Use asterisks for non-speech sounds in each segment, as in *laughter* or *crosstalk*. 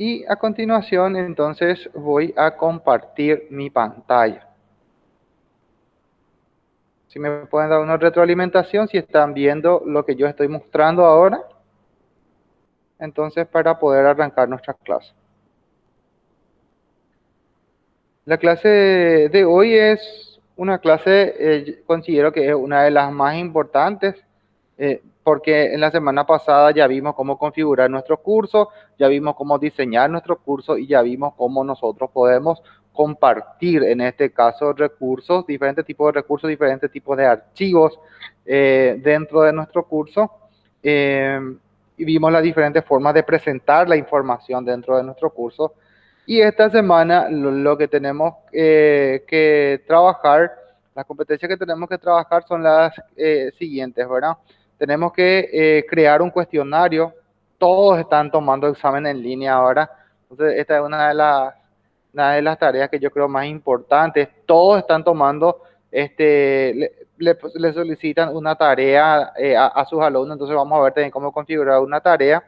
Y a continuación, entonces, voy a compartir mi pantalla. Si me pueden dar una retroalimentación, si están viendo lo que yo estoy mostrando ahora. Entonces, para poder arrancar nuestra clase. La clase de hoy es una clase, eh, considero que es una de las más importantes eh, porque en la semana pasada ya vimos cómo configurar nuestro curso, ya vimos cómo diseñar nuestro curso y ya vimos cómo nosotros podemos compartir, en este caso, recursos, diferentes tipos de recursos, diferentes tipos de archivos eh, dentro de nuestro curso. Eh, y vimos las diferentes formas de presentar la información dentro de nuestro curso. Y esta semana lo, que tenemos que trabajar, las competencias que tenemos que trabajar son las siguientes, ¿verdad? Tenemos que eh, crear un cuestionario. Todos están tomando examen en línea ahora. Entonces, esta es una de las, tareas que yo creo más importantes. Todos están tomando, este, le, solicitan una tarea eh, a, sus alumnos. Entonces, vamos a ver también cómo configurar una tarea.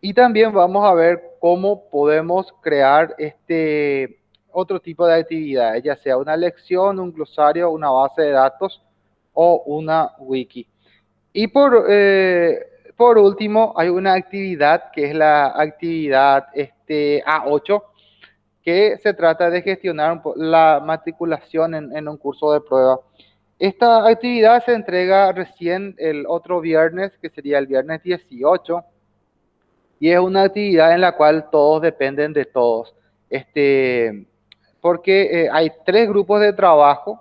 Y también vamos a ver cómo podemos crear este otro tipo de actividades, ya sea una lección, un glosario, una base de datos o una wiki. Y por, eh, por último, hay una actividad que es la actividad este, A8, que se trata de gestionar la matriculación en, un curso de prueba. Esta actividad se entrega recién el otro viernes, que sería el viernes 18, y es una actividad en la cual todos dependen de todos. Este, porque eh, hay tres grupos de trabajo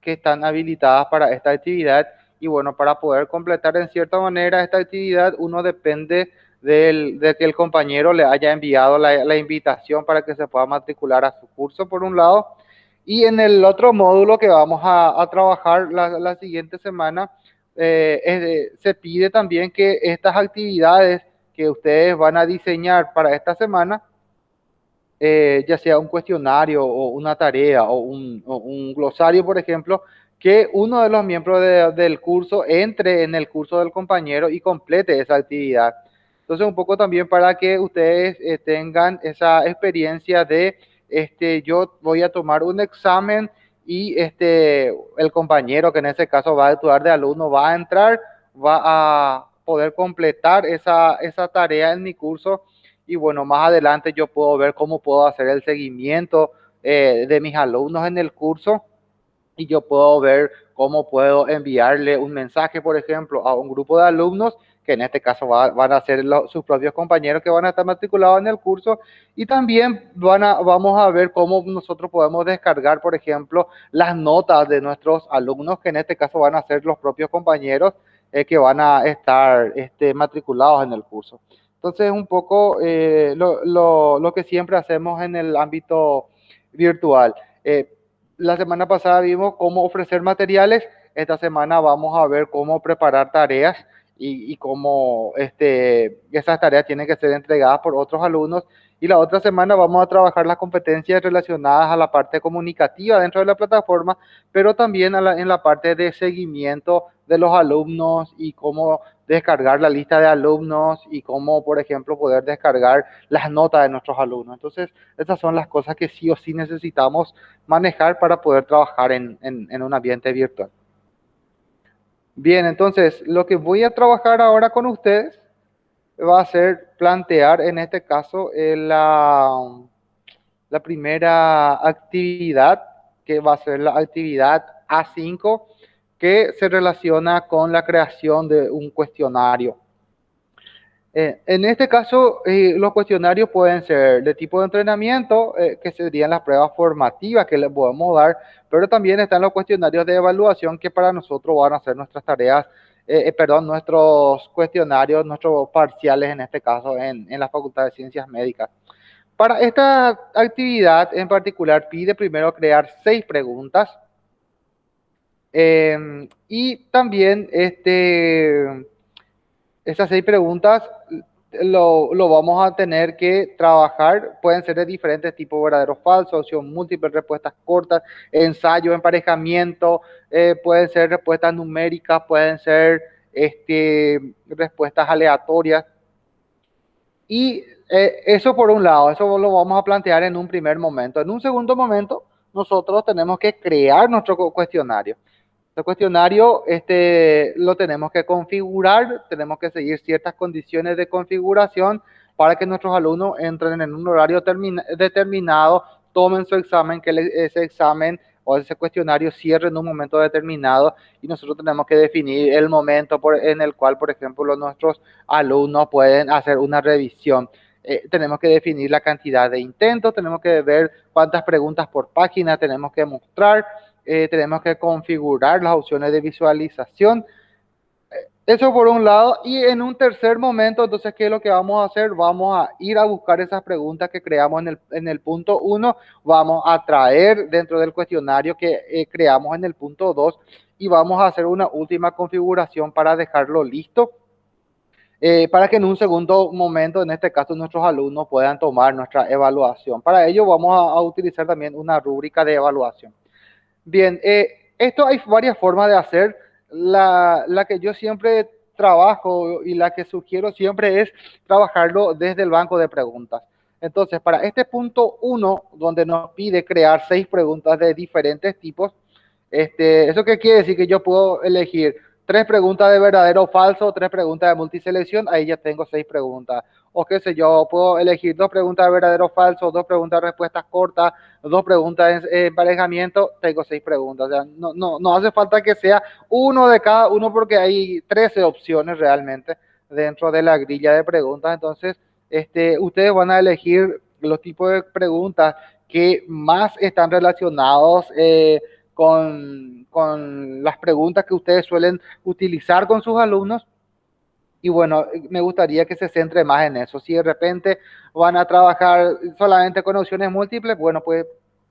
que están habilitadas para esta actividad y bueno, para poder completar en cierta manera esta actividad, uno depende de que el compañero le haya enviado la, invitación para que se pueda matricular a su curso, por un lado. Y en el otro módulo que vamos a, trabajar la, siguiente semana, eh, se pide también que estas actividades que ustedes van a diseñar para esta semana, eh, ya sea un cuestionario o una tarea o un, o un glosario, por ejemplo, que uno de los miembros del curso entre en el curso del compañero y complete esa actividad. Entonces, un poco también para que ustedes eh, tengan esa experiencia de, este, yo voy a tomar un examen y este, el compañero, que en ese caso va a actuar de alumno, va a entrar, va a poder completar esa, esa tarea en mi curso y bueno, más adelante yo puedo ver cómo puedo hacer el seguimiento eh, de mis alumnos en el curso y yo puedo ver cómo puedo enviarle un mensaje, por ejemplo, a un grupo de alumnos, que en este caso van a ser sus propios compañeros que van a estar matriculados en el curso, y también van a, vamos a ver cómo nosotros podemos descargar, por ejemplo, las notas de nuestros alumnos, que en este caso van a ser los propios compañeros eh, que van a estar este, matriculados en el curso. Entonces, un poco eh, lo, lo, lo, que siempre hacemos en el ámbito virtual. Eh, la semana pasada vimos cómo ofrecer materiales, esta semana vamos a ver cómo preparar tareas y, cómo este, esas tareas tienen que ser entregadas por otros alumnos. Y la otra semana vamos a trabajar las competencias relacionadas a la parte comunicativa dentro de la plataforma, pero también en la parte de seguimiento de los alumnos y cómo descargar la lista de alumnos y cómo, por ejemplo, poder descargar las notas de nuestros alumnos. Entonces, estas son las cosas que sí o sí necesitamos manejar para poder trabajar en, en, un ambiente virtual. Bien, entonces, lo que voy a trabajar ahora con ustedes va a ser plantear, en este caso, eh, la, la primera actividad, que va a ser la actividad A5, que se relaciona con la creación de un cuestionario. Eh, en este caso, eh, los cuestionarios pueden ser de tipo de entrenamiento, eh, que serían las pruebas formativas que les podemos dar, pero también están los cuestionarios de evaluación que para nosotros van a ser nuestras tareas, perdón, nuestros cuestionarios, nuestros parciales en este caso en la Facultad de Ciencias Médicas. Para esta actividad en particular pide primero crear seis preguntas Em, y también este, esas seis preguntas lo, lo, vamos a tener que trabajar. Pueden ser de diferentes tipos, verdaderos, falsos, opción múltiples, respuestas cortas, ensayo, emparejamiento, eh, pueden ser respuestas numéricas, pueden ser este, respuestas aleatorias. Y eh, eso por un lado, eso lo vamos a plantear en un primer momento. En un segundo momento, nosotros tenemos que crear nuestro cuestionario. El cuestionario este, lo tenemos que configurar, tenemos que seguir ciertas condiciones de configuración para que nuestros alumnos entren en un horario determinado, tomen su examen, que ese examen o ese cuestionario cierre en un momento determinado y nosotros tenemos que definir el momento en el cual, por ejemplo, nuestros alumnos pueden hacer una revisión. Eh, tenemos que definir la cantidad de intentos, tenemos que ver cuántas preguntas por página tenemos que mostrar, eh, tenemos que configurar las opciones de visualización. Eh, eso por un lado. Y en un tercer momento, entonces, ¿qué es lo que vamos a hacer? Vamos a ir a buscar esas preguntas que creamos en el, en el punto 1. Vamos a traer dentro del cuestionario que eh, creamos en el punto 2 y vamos a hacer una última configuración para dejarlo listo. para que en un segundo momento, en este caso, nuestros alumnos puedan tomar nuestra evaluación. Para ello vamos a utilizar también una rúbrica de evaluación. Bien, eh, esto hay varias formas de hacer. La, la, que yo siempre trabajo y la que sugiero siempre es trabajarlo desde el banco de preguntas. Entonces, para este punto uno, donde nos pide crear seis preguntas de diferentes tipos, este, ¿eso qué quiere decir? Que yo puedo elegir tres preguntas de verdadero o falso, tres preguntas de multiselección, ahí ya tengo seis preguntas. O qué sé yo, puedo elegir dos preguntas de verdadero o falso, dos preguntas de respuestas cortas, dos preguntas de emparejamiento, tengo seis preguntas. O sea, no, no, no hace falta que sea uno de cada uno porque hay 13 opciones realmente dentro de la grilla de preguntas. Entonces, este, ustedes van a elegir los tipos de preguntas que más están relacionados eh, con, con las preguntas que ustedes suelen utilizar con sus alumnos. Y bueno, me gustaría que se centre más en eso. Si de repente van a trabajar solamente con opciones múltiples, bueno, pues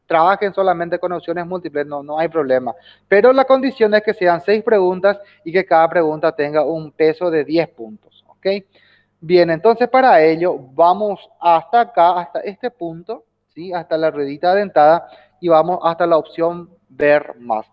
trabajen solamente con opciones múltiples, no, no hay problema. Pero la condición es que sean seis preguntas y que cada pregunta tenga un peso de 10 puntos, ¿ok? Bien, entonces para ello vamos hasta acá, hasta este punto, ¿sí? Hasta la ruedita dentada y vamos hasta la opción ver más.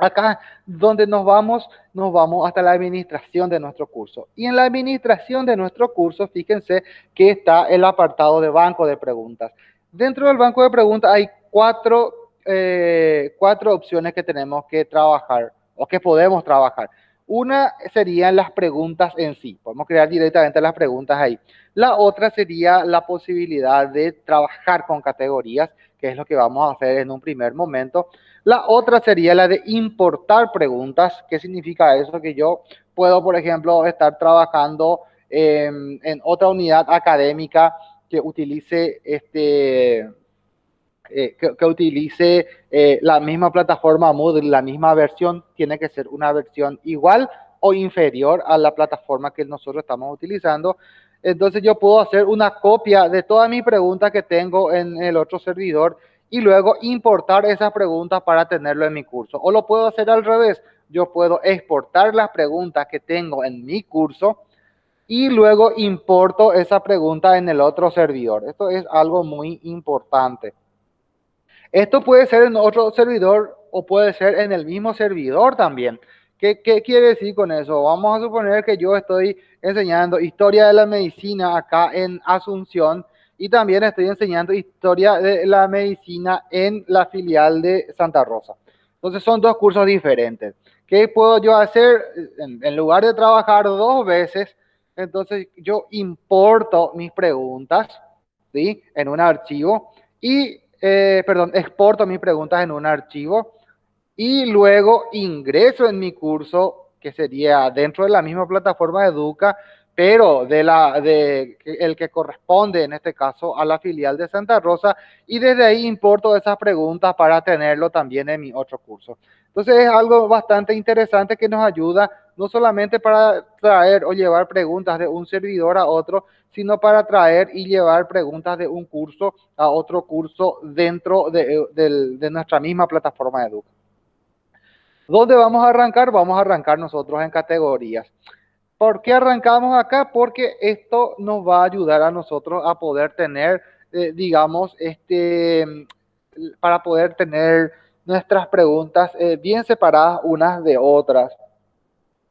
Acá donde nos vamos, nos vamos hasta la administración de nuestro curso. Y en la administración de nuestro curso, fíjense que está el apartado de banco de preguntas. Dentro del banco de preguntas hay cuatro, eh, cuatro opciones que tenemos que trabajar o que podemos trabajar. Una serían las preguntas en sí. Podemos crear directamente las preguntas ahí. La otra sería la posibilidad de trabajar con categorías, que es lo que vamos a hacer en un primer momento. La otra sería la de importar preguntas. ¿Qué significa eso? Que yo puedo, por ejemplo, estar trabajando en otra unidad académica que utilice este eh, que, utilice eh, la misma plataforma Moodle, la misma versión, tiene que ser una versión igual o inferior a la plataforma que nosotros estamos utilizando. Entonces yo puedo hacer una copia de todas mis preguntas que tengo en el otro servidor y luego importar esas preguntas para tenerlo en mi curso. O lo puedo hacer al revés. Yo puedo exportar las preguntas que tengo en mi curso y luego importo esa pregunta en el otro servidor. Esto es algo muy importante. Esto puede ser en otro servidor o puede ser en el mismo servidor también. ¿Qué, ¿Qué, quiere decir con eso? Vamos a suponer que yo estoy enseñando historia de la medicina acá en Asunción y también estoy enseñando historia de la medicina en la filial de Santa Rosa. Entonces son dos cursos diferentes. ¿Qué puedo yo hacer? En, lugar de trabajar dos veces, entonces yo importo mis preguntas ¿sí? en un archivo y, eh, perdón, exporto mis preguntas en un archivo y luego ingreso en mi curso, que sería dentro de la misma plataforma de Educa, pero de la, de, el que corresponde en este caso a la filial de Santa Rosa y desde ahí importo esas preguntas para tenerlo también en mi otro curso. Entonces es algo bastante interesante que nos ayuda no solamente para traer o llevar preguntas de un servidor a otro, sino para traer y llevar preguntas de un curso a otro curso dentro de, de nuestra misma plataforma de Educa. ¿Dónde vamos a arrancar? Vamos a arrancar nosotros en categorías. ¿Por qué arrancamos acá? Porque esto nos va a ayudar a nosotros a poder tener, eh, digamos, este, para poder tener nuestras preguntas eh, bien separadas unas de otras.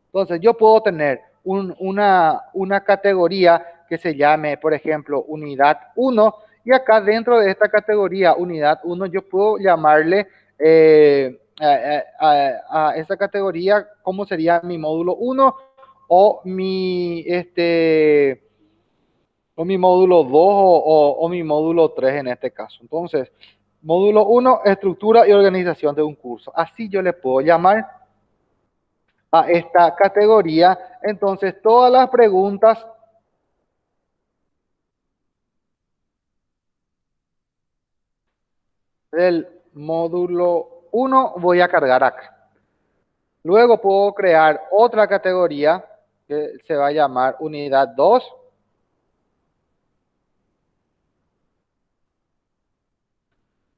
Entonces, yo puedo tener una, una categoría que se llame, por ejemplo, unidad 1. Y acá dentro de esta categoría, unidad 1, yo puedo llamarle eh, a, esa categoría cómo sería mi módulo 1 o mi, este, o mi módulo 2 o, o mi módulo 3 en este caso. Entonces, módulo 1, estructura y organización de un curso. Así yo le puedo llamar a esta categoría. Entonces, todas las preguntas del módulo 1 voy a cargar acá. Luego puedo crear otra categoría que se va a llamar unidad 2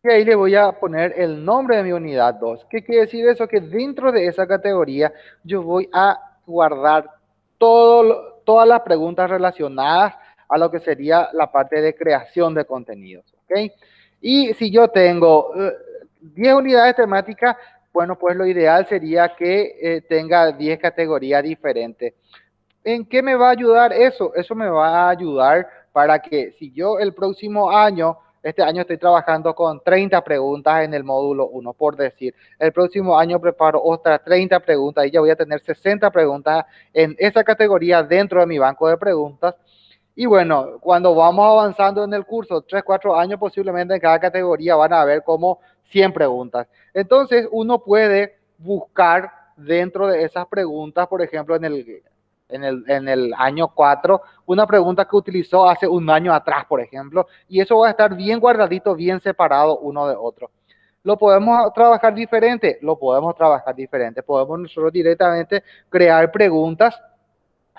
Y ahí le voy a poner el nombre de mi unidad 2. ¿Qué quiere decir eso? Que dentro de esa categoría yo voy a guardar todo, todas las preguntas relacionadas a lo que sería la parte de creación de contenidos. ¿ok? Y si yo tengo 10 eh, unidades temáticas, bueno, pues lo ideal sería que eh, tenga 10 categorías diferentes. ¿En qué me va a ayudar eso? Eso me va a ayudar para que si yo el próximo año este año estoy trabajando con 30 preguntas en el módulo 1, por decir. El próximo año preparo otras 30 preguntas y ya voy a tener 60 preguntas en esa categoría dentro de mi banco de preguntas. Y bueno, cuando vamos avanzando en el curso, 3, 4 años posiblemente en cada categoría van a haber como 100 preguntas. Entonces uno puede buscar dentro de esas preguntas, por ejemplo, en el, en el, en el año 4, una pregunta que utilizó hace un año atrás, por ejemplo, y eso va a estar bien guardadito, bien separado uno de otro. ¿Lo podemos trabajar diferente? Lo podemos trabajar diferente. Podemos nosotros directamente crear preguntas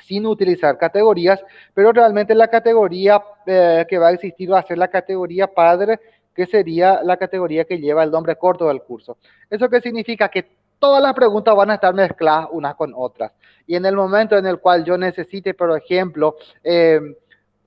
sin utilizar categorías, pero realmente la categoría eh, que va a existir va a ser la categoría padre, que sería la categoría que lleva el nombre corto del curso. ¿Eso qué significa? Que todas las preguntas van a estar mezcladas unas con otras. Y en el momento en el cual yo necesite, por ejemplo, eh,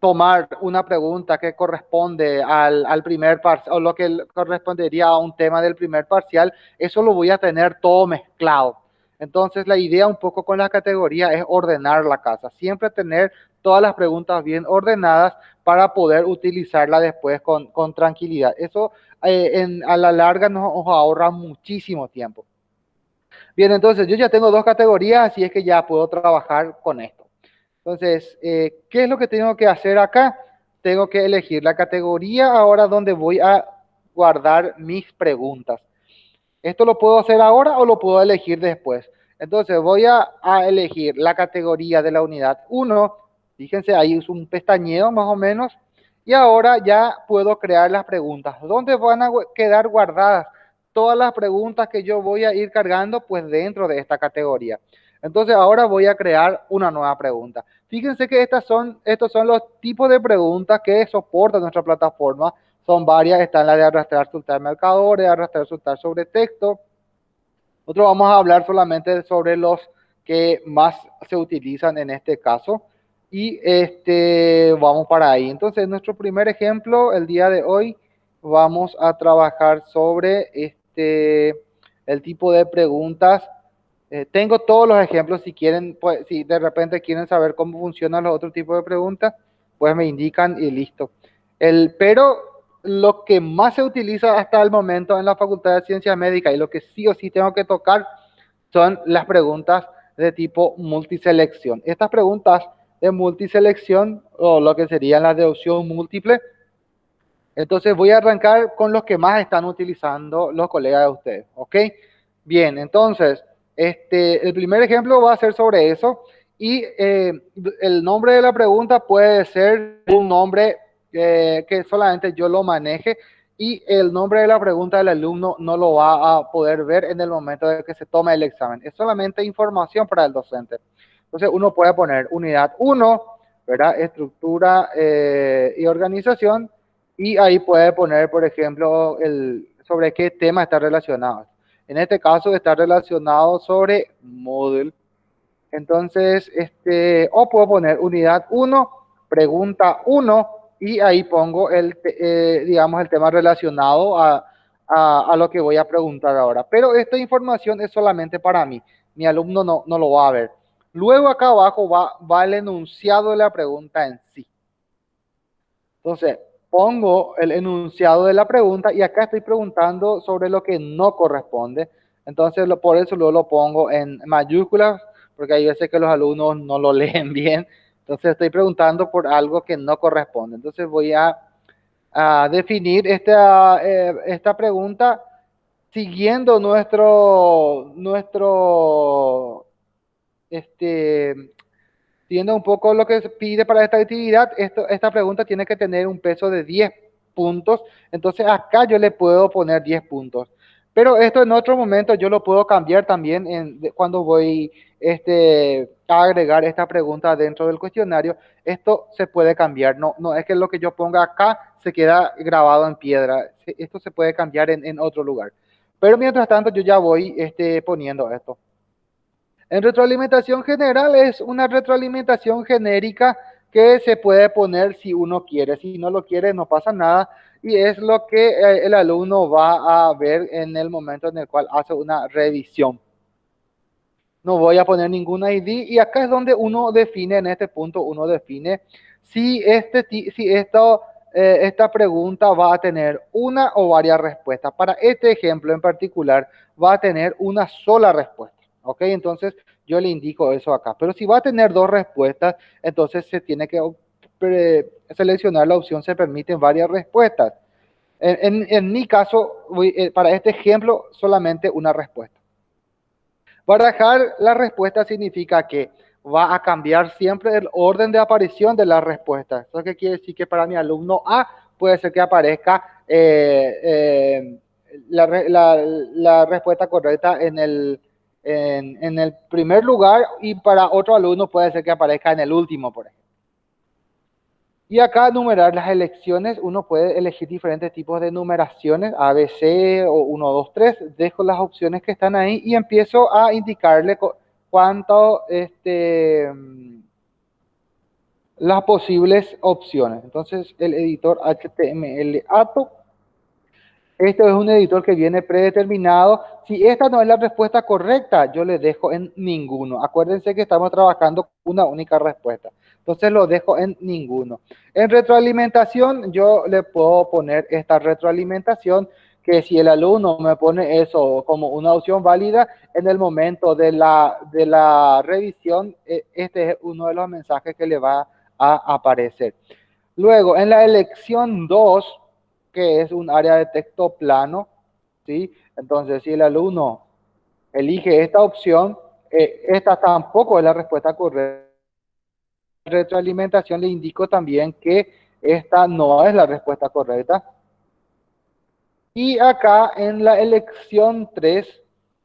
tomar una pregunta que corresponde al, primer parcial o lo que correspondería a un tema del primer parcial, eso lo voy a tener todo mezclado. Entonces la idea un poco con la categoría es ordenar la casa, siempre tener todas las preguntas bien ordenadas para poder utilizarla después con, tranquilidad. Eso eh, a la larga nos ahorra muchísimo tiempo. Bien, entonces yo ya tengo dos categorías, así es que ya puedo trabajar con esto. Entonces, eh, ¿qué es lo que tengo que hacer acá? Tengo que elegir la categoría ahora donde voy a guardar mis preguntas. ¿Esto lo puedo hacer ahora o lo puedo elegir después? Entonces voy a, a elegir la categoría de la unidad 1. Fíjense, ahí es un pestañeo más o menos. Y ahora ya puedo crear las preguntas. ¿Dónde van a quedar guardadas? Todas las preguntas que yo voy a ir cargando pues dentro de esta categoría. Entonces ahora voy a crear una nueva pregunta. Fíjense que estas son, estos son los tipos de preguntas que soporta nuestra plataforma. Son varias, están la de arrastrar, soltar marcadores, arrastrar, soltar sobre texto. Nosotros vamos a hablar solamente sobre los que más se utilizan en este caso. Y este, vamos para ahí. Entonces, nuestro primer ejemplo el día de hoy, vamos a trabajar sobre este este, el tipo de preguntas. Eh, tengo todos los ejemplos, si quieren, pues, si de repente quieren saber cómo funcionan los otros tipos de preguntas, pues me indican y listo. El, pero lo que más se utiliza hasta el momento en la Facultad de Ciencias Médicas y lo que sí o sí tengo que tocar son las preguntas de tipo multiselección. Estas preguntas de multiselección o lo que serían las de opción múltiple entonces voy a arrancar con los que más están utilizando los colegas de ustedes, ¿ok? Bien, entonces, este, el primer ejemplo va a ser sobre eso y eh, el nombre de la pregunta puede ser un nombre eh, que solamente yo lo maneje y el nombre de la pregunta del alumno no lo va a poder ver en el momento de que se tome el examen. Es solamente información para el docente. Entonces uno puede poner unidad 1, ¿verdad? Estructura eh, y organización y ahí puede poner, por ejemplo, el, sobre qué tema está relacionado. En este caso está relacionado sobre Moodle. Entonces, este, o puedo poner unidad 1, pregunta 1, y ahí pongo el, eh, digamos, el tema relacionado a, a, a, lo que voy a preguntar ahora. Pero esta información es solamente para mí. Mi alumno no, no lo va a ver. Luego acá abajo va, va el enunciado de la pregunta en sí. Entonces, pongo el enunciado de la pregunta y acá estoy preguntando sobre lo que no corresponde. Entonces, por eso luego lo pongo en mayúsculas, porque hay veces que los alumnos no lo *laughs* leen bien. Entonces, estoy preguntando por algo que no corresponde. Entonces, voy a, a definir esta, eh, esta pregunta siguiendo nuestro, nuestro, este, siguiendo un poco lo que se pide para esta actividad, esta pregunta tiene que tener un peso de 10 puntos, entonces acá yo le puedo poner 10 puntos. Pero esto en otro momento yo lo puedo cambiar también cuando voy este, a agregar esta pregunta dentro del cuestionario. Esto se puede cambiar, no, no es que lo que yo ponga acá se queda grabado en piedra. Esto se puede cambiar en, en otro lugar. Pero mientras tanto yo ya voy este, poniendo esto. En retroalimentación general es una retroalimentación genérica que se puede poner si uno quiere. Si no lo quiere, no pasa nada. Y es lo que eh, el alumno va a ver en el momento en el cual hace una revisión. No voy a poner ningún ID. Y acá es donde uno define, en este punto, uno define si, este, si eh, esta pregunta va a tener una o varias respuestas. Para este ejemplo en particular, va a tener una sola respuesta. ¿Ok? Entonces yo le indico eso acá. Pero si va a tener dos respuestas, entonces se tiene que seleccionar la opción se permiten varias respuestas. En, mi caso, eh, para este ejemplo, solamente una respuesta. Barajar la respuesta significa que va a cambiar siempre el orden de aparición de la respuesta. Eso que quiere decir que para mi alumno A puede ser que aparezca eh, eh, la respuesta correcta en el en, el primer lugar y para otro alumno puede ser que aparezca en el último, por ejemplo. Y acá numerar las elecciones, uno puede elegir diferentes tipos de numeraciones, A, B, C o 1, 2, 3. Dejo las opciones que están ahí y empiezo a indicarle cuánto, este, las posibles opciones. Entonces el editor HTML ATO este es un editor que viene predeterminado. Si esta no es la respuesta correcta, yo le dejo en ninguno. Acuérdense que estamos trabajando una única respuesta. Entonces lo dejo en ninguno. En retroalimentación, yo le puedo poner esta retroalimentación que si el alumno me pone eso como una opción válida, en el momento de la, de la revisión, eh, este es uno de los mensajes que le va a aparecer. Luego, en la elección 2, que es un área de texto plano, ¿sí? Entonces, si el alumno elige esta opción, eh, esta tampoco es la respuesta correcta. Retroalimentación le indico también que esta no es la respuesta correcta. Y acá en la elección 3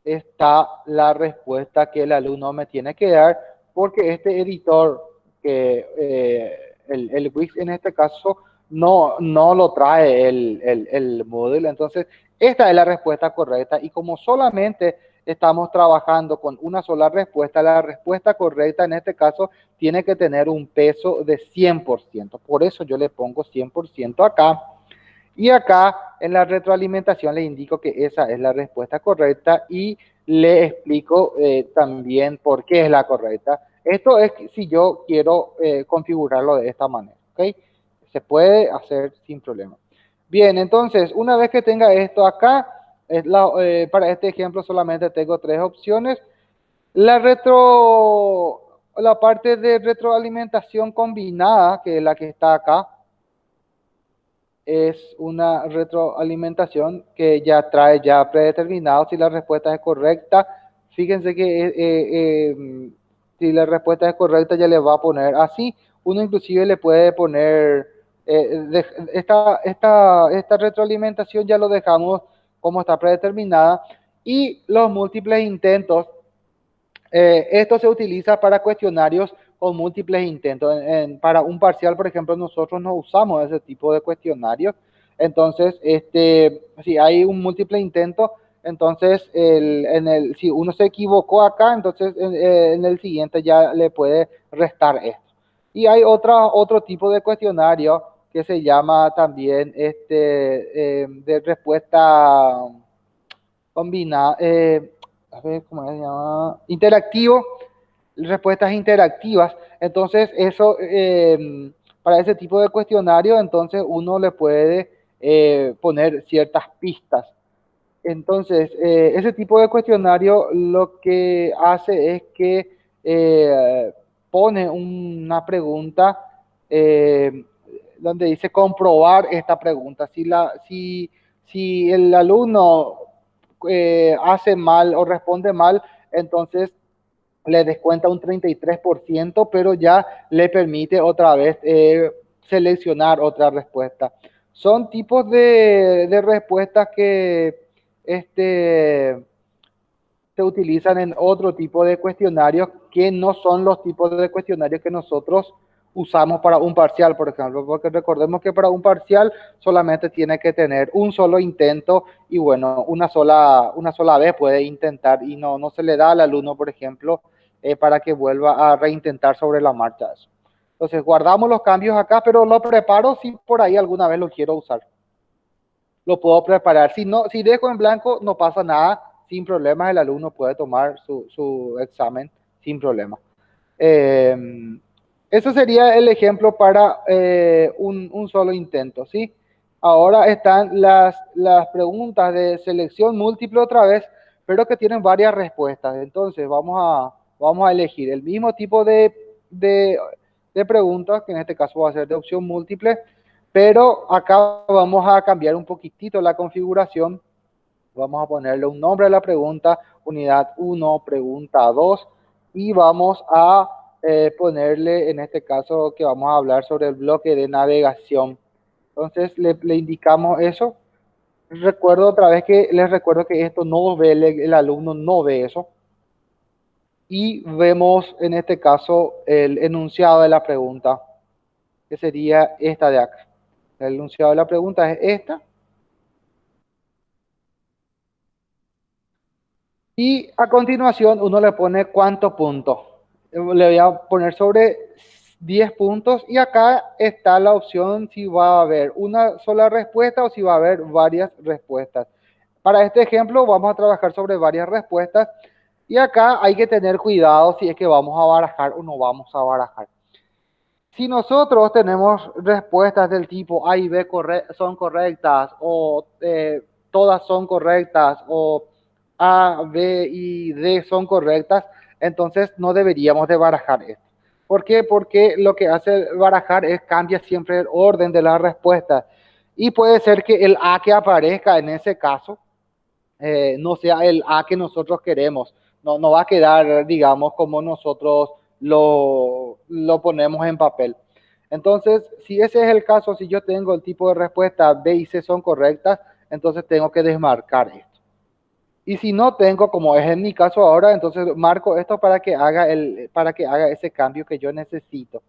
está la respuesta que el alumno me tiene que dar, porque este editor, que eh, el, el Wix en este caso, no, no lo trae el, el, el módulo. Entonces, esta es la respuesta correcta y como solamente estamos trabajando con una sola respuesta, la respuesta correcta en este caso tiene que tener un peso de 100%. Por eso yo le pongo 100% acá. Y acá en la retroalimentación le indico que esa es la respuesta correcta y le explico eh, también por qué es la correcta. Esto es si yo quiero eh, configurarlo de esta manera. ¿okay? Se puede hacer sin problema. Bien, entonces, una vez que tenga esto acá, es la, eh, para este ejemplo solamente tengo tres opciones. La retro, la parte de retroalimentación combinada, que es la que está acá, es una retroalimentación que ya trae ya predeterminado si la respuesta es correcta. Fíjense que eh, eh, si la respuesta es correcta ya le va a poner así. Uno inclusive le puede poner eh, esta, esta, esta retroalimentación ya lo dejamos como está predeterminada y los múltiples intentos, eh, esto se utiliza para cuestionarios con múltiples intentos. para un parcial, por ejemplo, nosotros no usamos ese tipo de cuestionarios. Entonces, este, si hay un múltiple intento, entonces el, en el, si uno se equivocó acá, entonces en, en el siguiente ya le puede restar esto. Y hay otra, otro tipo de cuestionario que se llama también este, eh, de respuesta combinada, eh, a ver cómo se llama, interactivo, respuestas interactivas. Entonces, eso, eh, para ese tipo de cuestionario, entonces uno le puede poner ciertas pistas. Entonces, ese tipo de cuestionario lo que hace es que pone una pregunta donde dice comprobar esta pregunta. Si, la, si, si el alumno hace mal o responde mal, entonces le descuenta un 33%, pero ya le permite otra vez eh, seleccionar otra respuesta. Son tipos de, de respuestas que este, se utilizan en otro tipo de cuestionarios que no son los tipos de cuestionarios que nosotros usamos para un parcial, por ejemplo, porque recordemos que para un parcial solamente tiene que tener un solo intento y bueno, una sola, una sola vez puede intentar y no, no se le da al alumno, por ejemplo, eh, para que vuelva a reintentar sobre la marcha. Entonces guardamos los cambios acá, pero lo preparo si por ahí alguna vez lo quiero usar. Lo puedo preparar. Si, no, si dejo en blanco, no pasa nada. Sin problemas, el alumno puede tomar su, su examen sin problema. Eh, ese sería el ejemplo para eh, un, solo intento, ¿sí? Ahora están las, las preguntas de selección múltiple otra vez, pero que tienen varias respuestas. Entonces, vamos a, vamos a elegir el mismo tipo de, de, de preguntas, que en este caso va a ser de opción múltiple, pero acá vamos a cambiar un poquitito la configuración. Vamos a ponerle un nombre a la pregunta, unidad 1, pregunta 2, y vamos a eh, ponerle, en este caso, que vamos a hablar sobre el bloque de navegación. Entonces, le, indicamos eso. Recuerdo otra vez que les recuerdo que esto no ve, el, el alumno no ve eso y vemos en este caso el enunciado de la pregunta, que sería esta de acá. El enunciado de la pregunta es esta. Y a continuación uno le pone cuántos puntos. Le voy a poner sobre 10 puntos y acá está la opción si va a haber una sola respuesta o si va a haber varias respuestas. Para este ejemplo vamos a trabajar sobre varias respuestas y acá hay que tener cuidado si es que vamos a barajar o no vamos a barajar. Si nosotros tenemos respuestas del tipo A y B son correctas o eh, todas son correctas o A, B y D son correctas, entonces no deberíamos de barajar esto. ¿Por qué? Porque lo que hace barajar es cambia siempre el orden de las respuestas. Y puede ser que el A que aparezca en ese caso eh, no sea el A que nosotros queremos no, no va a quedar, digamos, como nosotros lo, lo ponemos en papel. Entonces, si ese es el caso, si yo tengo el tipo de respuesta B y C son correctas, entonces tengo que desmarcar esto. Y si no tengo, como es en mi caso ahora, entonces marco esto para que haga, el, para que haga ese cambio que yo necesito.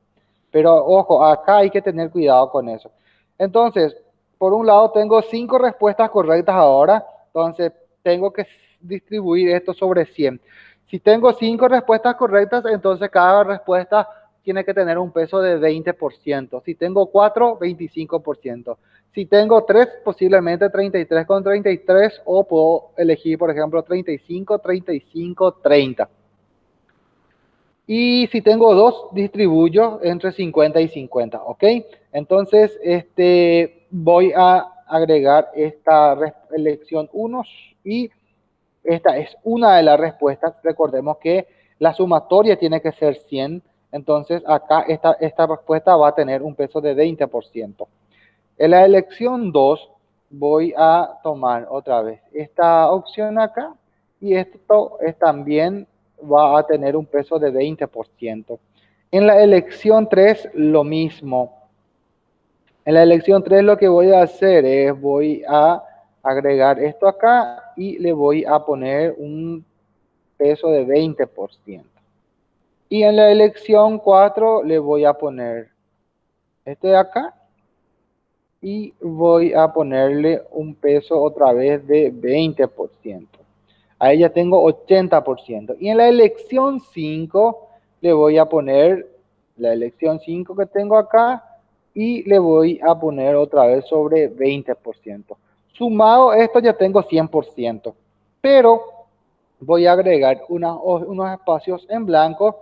Pero ojo, acá hay que tener cuidado con eso. Entonces, por un lado tengo cinco respuestas correctas ahora, entonces tengo que distribuir esto sobre 100. Si tengo cinco respuestas correctas, entonces cada respuesta tiene que tener un peso de 20%. Si tengo cuatro, 25%. Si tengo tres, posiblemente 33 con 33 o puedo elegir, por ejemplo, 35, 35, 30. Y si tengo dos, distribuyo entre 50 y 50, ¿ok? Entonces, este, voy a agregar esta elección 1 y esta es una de las respuestas. Recordemos que la sumatoria tiene que ser 100. Entonces, acá esta, esta respuesta va a tener un peso de 20%. En la elección 2 voy a tomar otra vez esta opción acá y esto es, también va a tener un peso de 20%. En la elección 3 lo mismo. En la elección 3 lo que voy a hacer es voy a agregar esto acá y le voy a poner un peso de 20%. Y en la elección 4 le voy a poner este de acá y voy a ponerle un peso otra vez de 20%. Ahí ya tengo 80%. Y en la elección 5 le voy a poner la elección 5 que tengo acá y le voy a poner otra vez sobre 20%. Sumado esto ya tengo 100%, pero voy a agregar unos espacios en blanco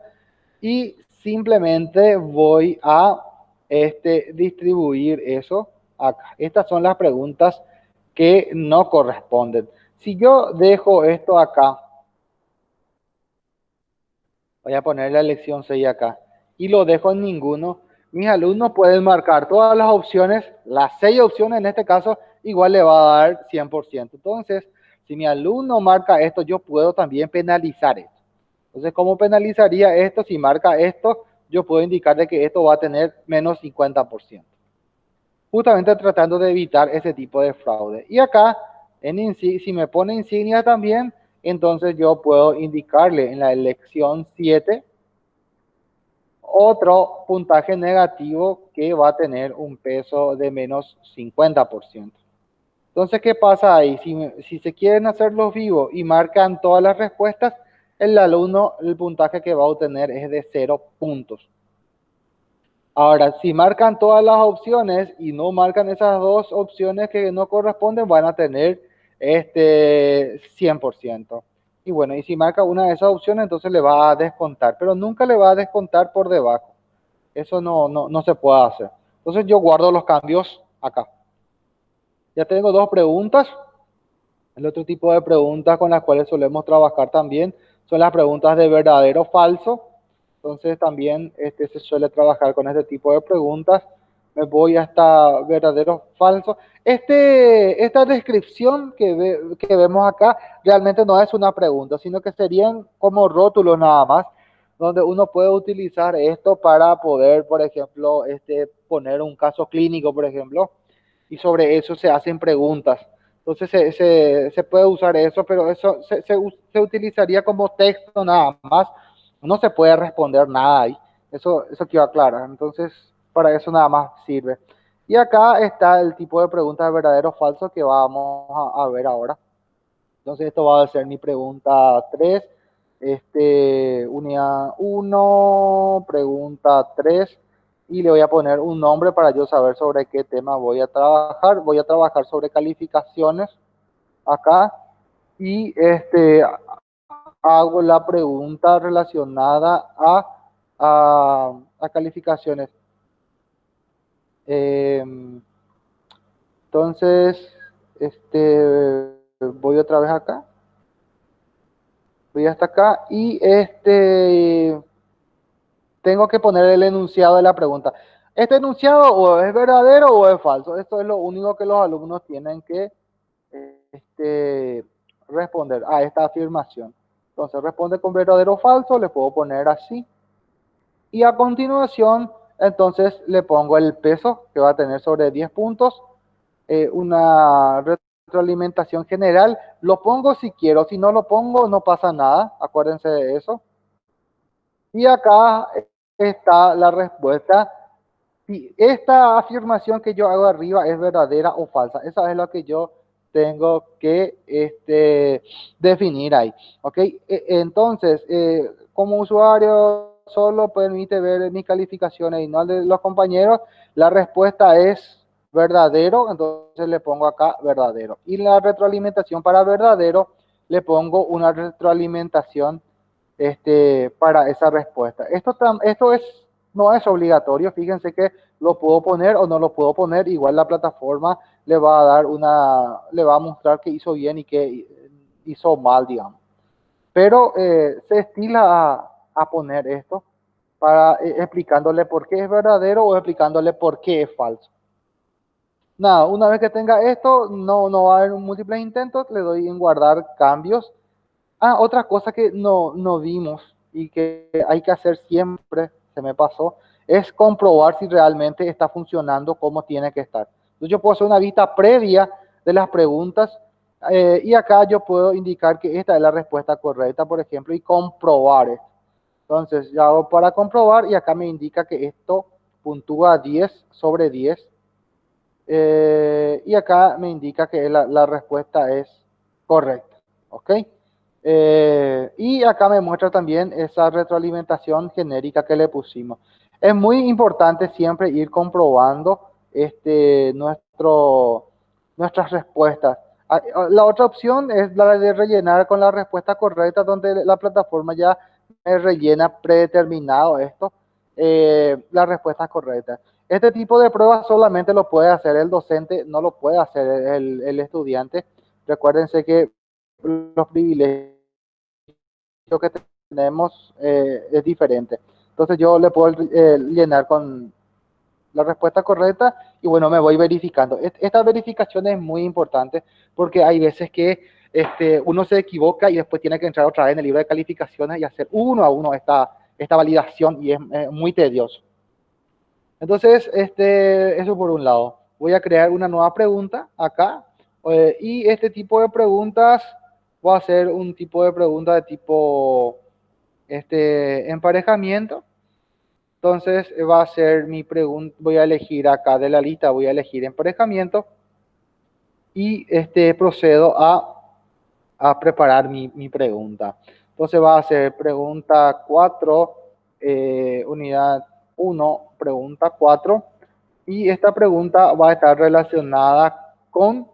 y simplemente voy a este, distribuir eso acá. Estas son las preguntas que no corresponden. Si yo dejo esto acá, voy a poner la lección 6 acá, y lo dejo en ninguno, mis alumnos pueden marcar todas las opciones, las seis opciones en este caso, igual le va a dar 100%. Entonces, si mi alumno marca esto, yo puedo también penalizar esto. Entonces, ¿cómo penalizaría esto? Si marca esto, yo puedo indicarle que esto va a tener menos 50%. Justamente tratando de evitar ese tipo de fraude. Y acá, en si me pone insignia también, entonces yo puedo indicarle en la elección 7 otro puntaje negativo que va a tener un peso de menos 50%. Entonces, ¿qué pasa ahí? Si, si se quieren hacer los vivos y marcan todas las respuestas, el alumno, el puntaje que va a obtener es de 0 puntos. Ahora, si marcan todas las opciones y no marcan esas dos opciones que no corresponden, van a tener este 100%. Y bueno, y si marca una de esas opciones, entonces le va a descontar, pero nunca le va a descontar por debajo. Eso no, no, no se puede hacer. Entonces yo guardo los cambios acá. Ya tengo dos preguntas. El otro tipo de preguntas con las cuales solemos trabajar también son las preguntas de verdadero o falso. Entonces también este, se suele trabajar con este tipo de preguntas. Me voy hasta verdadero o falso. Este, esta descripción que, que vemos acá realmente no es una pregunta, sino que serían como rótulos nada más, donde uno puede utilizar esto para poder, por ejemplo, este, poner un caso clínico, por ejemplo, y sobre eso se hacen preguntas. Entonces se, se, puede usar eso, pero eso se, se, utilizaría como texto nada más. No se puede responder nada ahí. Eso, eso quiero aclarar. Entonces, para eso nada más sirve. Y acá está el tipo de preguntas verdadero o falso que vamos a, a, ver ahora. Entonces, esto va a ser mi pregunta 3. Este, unidad 1, pregunta 3 y le voy a poner un nombre para yo saber sobre qué tema voy a trabajar. Voy a trabajar sobre calificaciones acá y este hago la pregunta relacionada a, a, calificaciones. Em, entonces, este voy otra vez acá. Voy hasta acá y este tengo que poner el enunciado de la pregunta. ¿Este enunciado o es verdadero o es falso? Esto es lo único que los alumnos tienen que este, responder a esta afirmación. Entonces responde con verdadero o falso, le puedo poner así. Y a continuación, entonces le pongo el peso que va a tener sobre 10 puntos, eh, una retroalimentación general. Lo pongo si quiero, si no lo pongo no pasa nada, acuérdense de eso. Y acá está la respuesta. Si esta afirmación que yo hago arriba es verdadera o falsa, esa es lo que yo tengo que este, definir ahí. ¿Ok? E, entonces, eh, como usuario solo permite ver mis calificaciones y no de los compañeros, la respuesta es verdadero, entonces le pongo acá verdadero. Y la retroalimentación para verdadero, le pongo una retroalimentación este, para esa respuesta. Esto, esto es, no es obligatorio, fíjense que lo puedo poner o no lo puedo poner, igual la plataforma le va a dar una, le va a mostrar que hizo bien y que hizo mal, digamos. Pero eh, se estila a, a, poner esto para eh, explicándole por qué es verdadero o explicándole por qué es falso. Nada, una vez que tenga esto, no, no va a haber múltiples intentos, le doy en guardar cambios Ah, otra cosa que no, no vimos y que hay que hacer siempre, se me pasó, es comprobar si realmente está funcionando como tiene que estar. Entonces yo puedo hacer una vista previa de las preguntas eh, y acá yo puedo indicar que esta es la respuesta correcta, por ejemplo, y comprobar. Entonces, yo hago para comprobar y acá me indica que esto puntúa 10 sobre 10. Eh, y acá me indica que la, la respuesta es correcta. ¿Ok? Eh, y acá me muestra también esa retroalimentación genérica que le pusimos. Es muy importante siempre ir comprobando este, nuestro, nuestras respuestas. Ah, ah, la otra opción es la de rellenar con la respuesta correcta, donde la plataforma ya rellena predeterminado esto, eh, la respuesta. Este tipo de pruebas solamente lo puede hacer el docente, no lo puede hacer el, el estudiante. Recuérdense que los privilegios que tenemos eh, es diferente. Entonces yo le puedo eh, llenar con la respuesta correcta y bueno, me voy verificando. Esta verificación es muy importante porque hay veces que este, uno se equivoca y después tiene que entrar otra vez en el libro de calificaciones y hacer uno a uno esta, esta validación y es muy tedioso. Entonces, este, eso por un lado. Voy a crear una nueva pregunta acá eh, y este tipo de preguntas voy a hacer un tipo de pregunta de tipo este, emparejamiento. Entonces va a ser mi pregunta, voy a elegir acá de la lista, voy a elegir emparejamiento y este, procedo a, a preparar mi, mi, pregunta. Entonces va a ser pregunta 4, eh, unidad 1, pregunta 4. Y esta pregunta va a estar relacionada con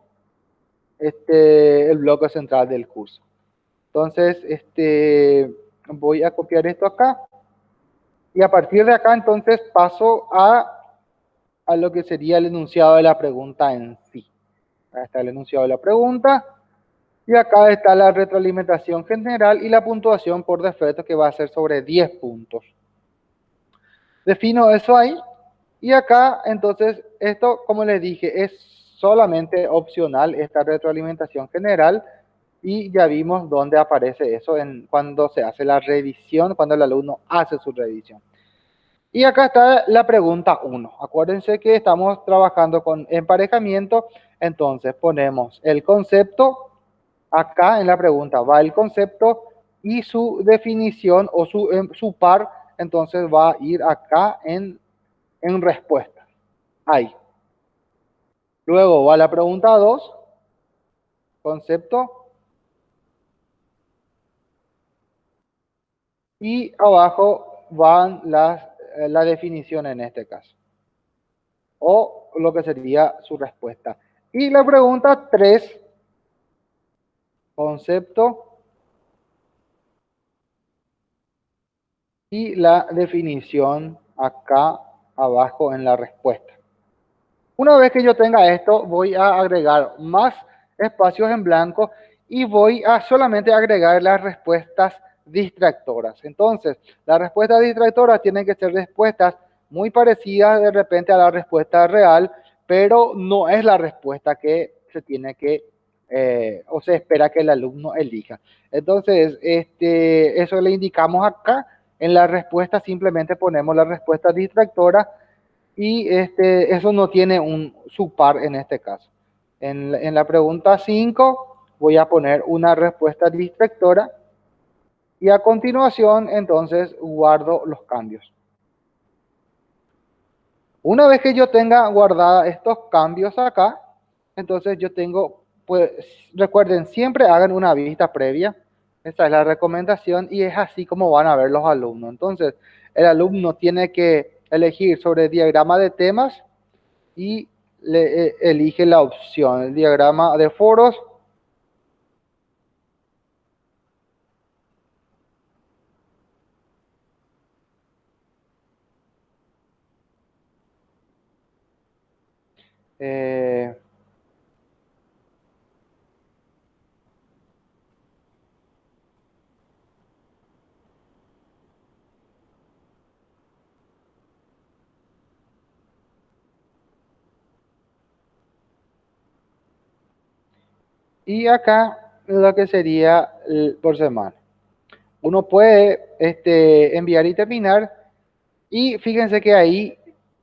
este, el bloque central del curso. Entonces, este, voy a copiar esto acá. Y a partir de acá, entonces, paso a, a lo que sería el enunciado de la pregunta en sí. Acá está el enunciado de la pregunta. Y acá está la retroalimentación general y la puntuación por defecto que va a ser sobre 10 puntos. Defino eso ahí. Y acá, entonces, esto, como les dije, es solamente opcional esta retroalimentación general y ya vimos dónde aparece eso en, cuando se hace la revisión, cuando el alumno hace su revisión. Y acá está la pregunta 1. Acuérdense que estamos trabajando con emparejamiento, entonces ponemos el concepto, acá en la pregunta va el concepto y su definición o su, em, su par, entonces va a ir acá en, en respuesta. Ahí. Luego va la pregunta 2, concepto y abajo van eh, la definición en este caso. O lo que sería su respuesta. Y la pregunta 3, concepto y la definición acá abajo en la respuesta. Una vez que yo tenga esto, voy a agregar más espacios en blanco y voy a solamente agregar las respuestas distractoras. Entonces, las respuestas distractoras tienen que ser respuestas muy parecidas de repente a la respuesta real, pero no es la respuesta que se tiene que eh, o se espera que el alumno elija. Entonces, este, eso le indicamos acá. En la respuesta simplemente ponemos la respuesta distractora y este, eso no tiene un par en este caso. En, en la pregunta 5 voy a poner una respuesta distractora y a continuación entonces guardo los cambios. Una vez que yo tenga guardada estos cambios acá, entonces yo tengo, pues recuerden, siempre hagan una vista previa. Esta es la recomendación y es así como van a ver los alumnos. Entonces, el alumno tiene que elegir sobre diagrama de temas y le, eh, elige la opción, el diagrama de foros. Eh, Y acá lo que sería por semana. Uno puede este, enviar y terminar y fíjense que ahí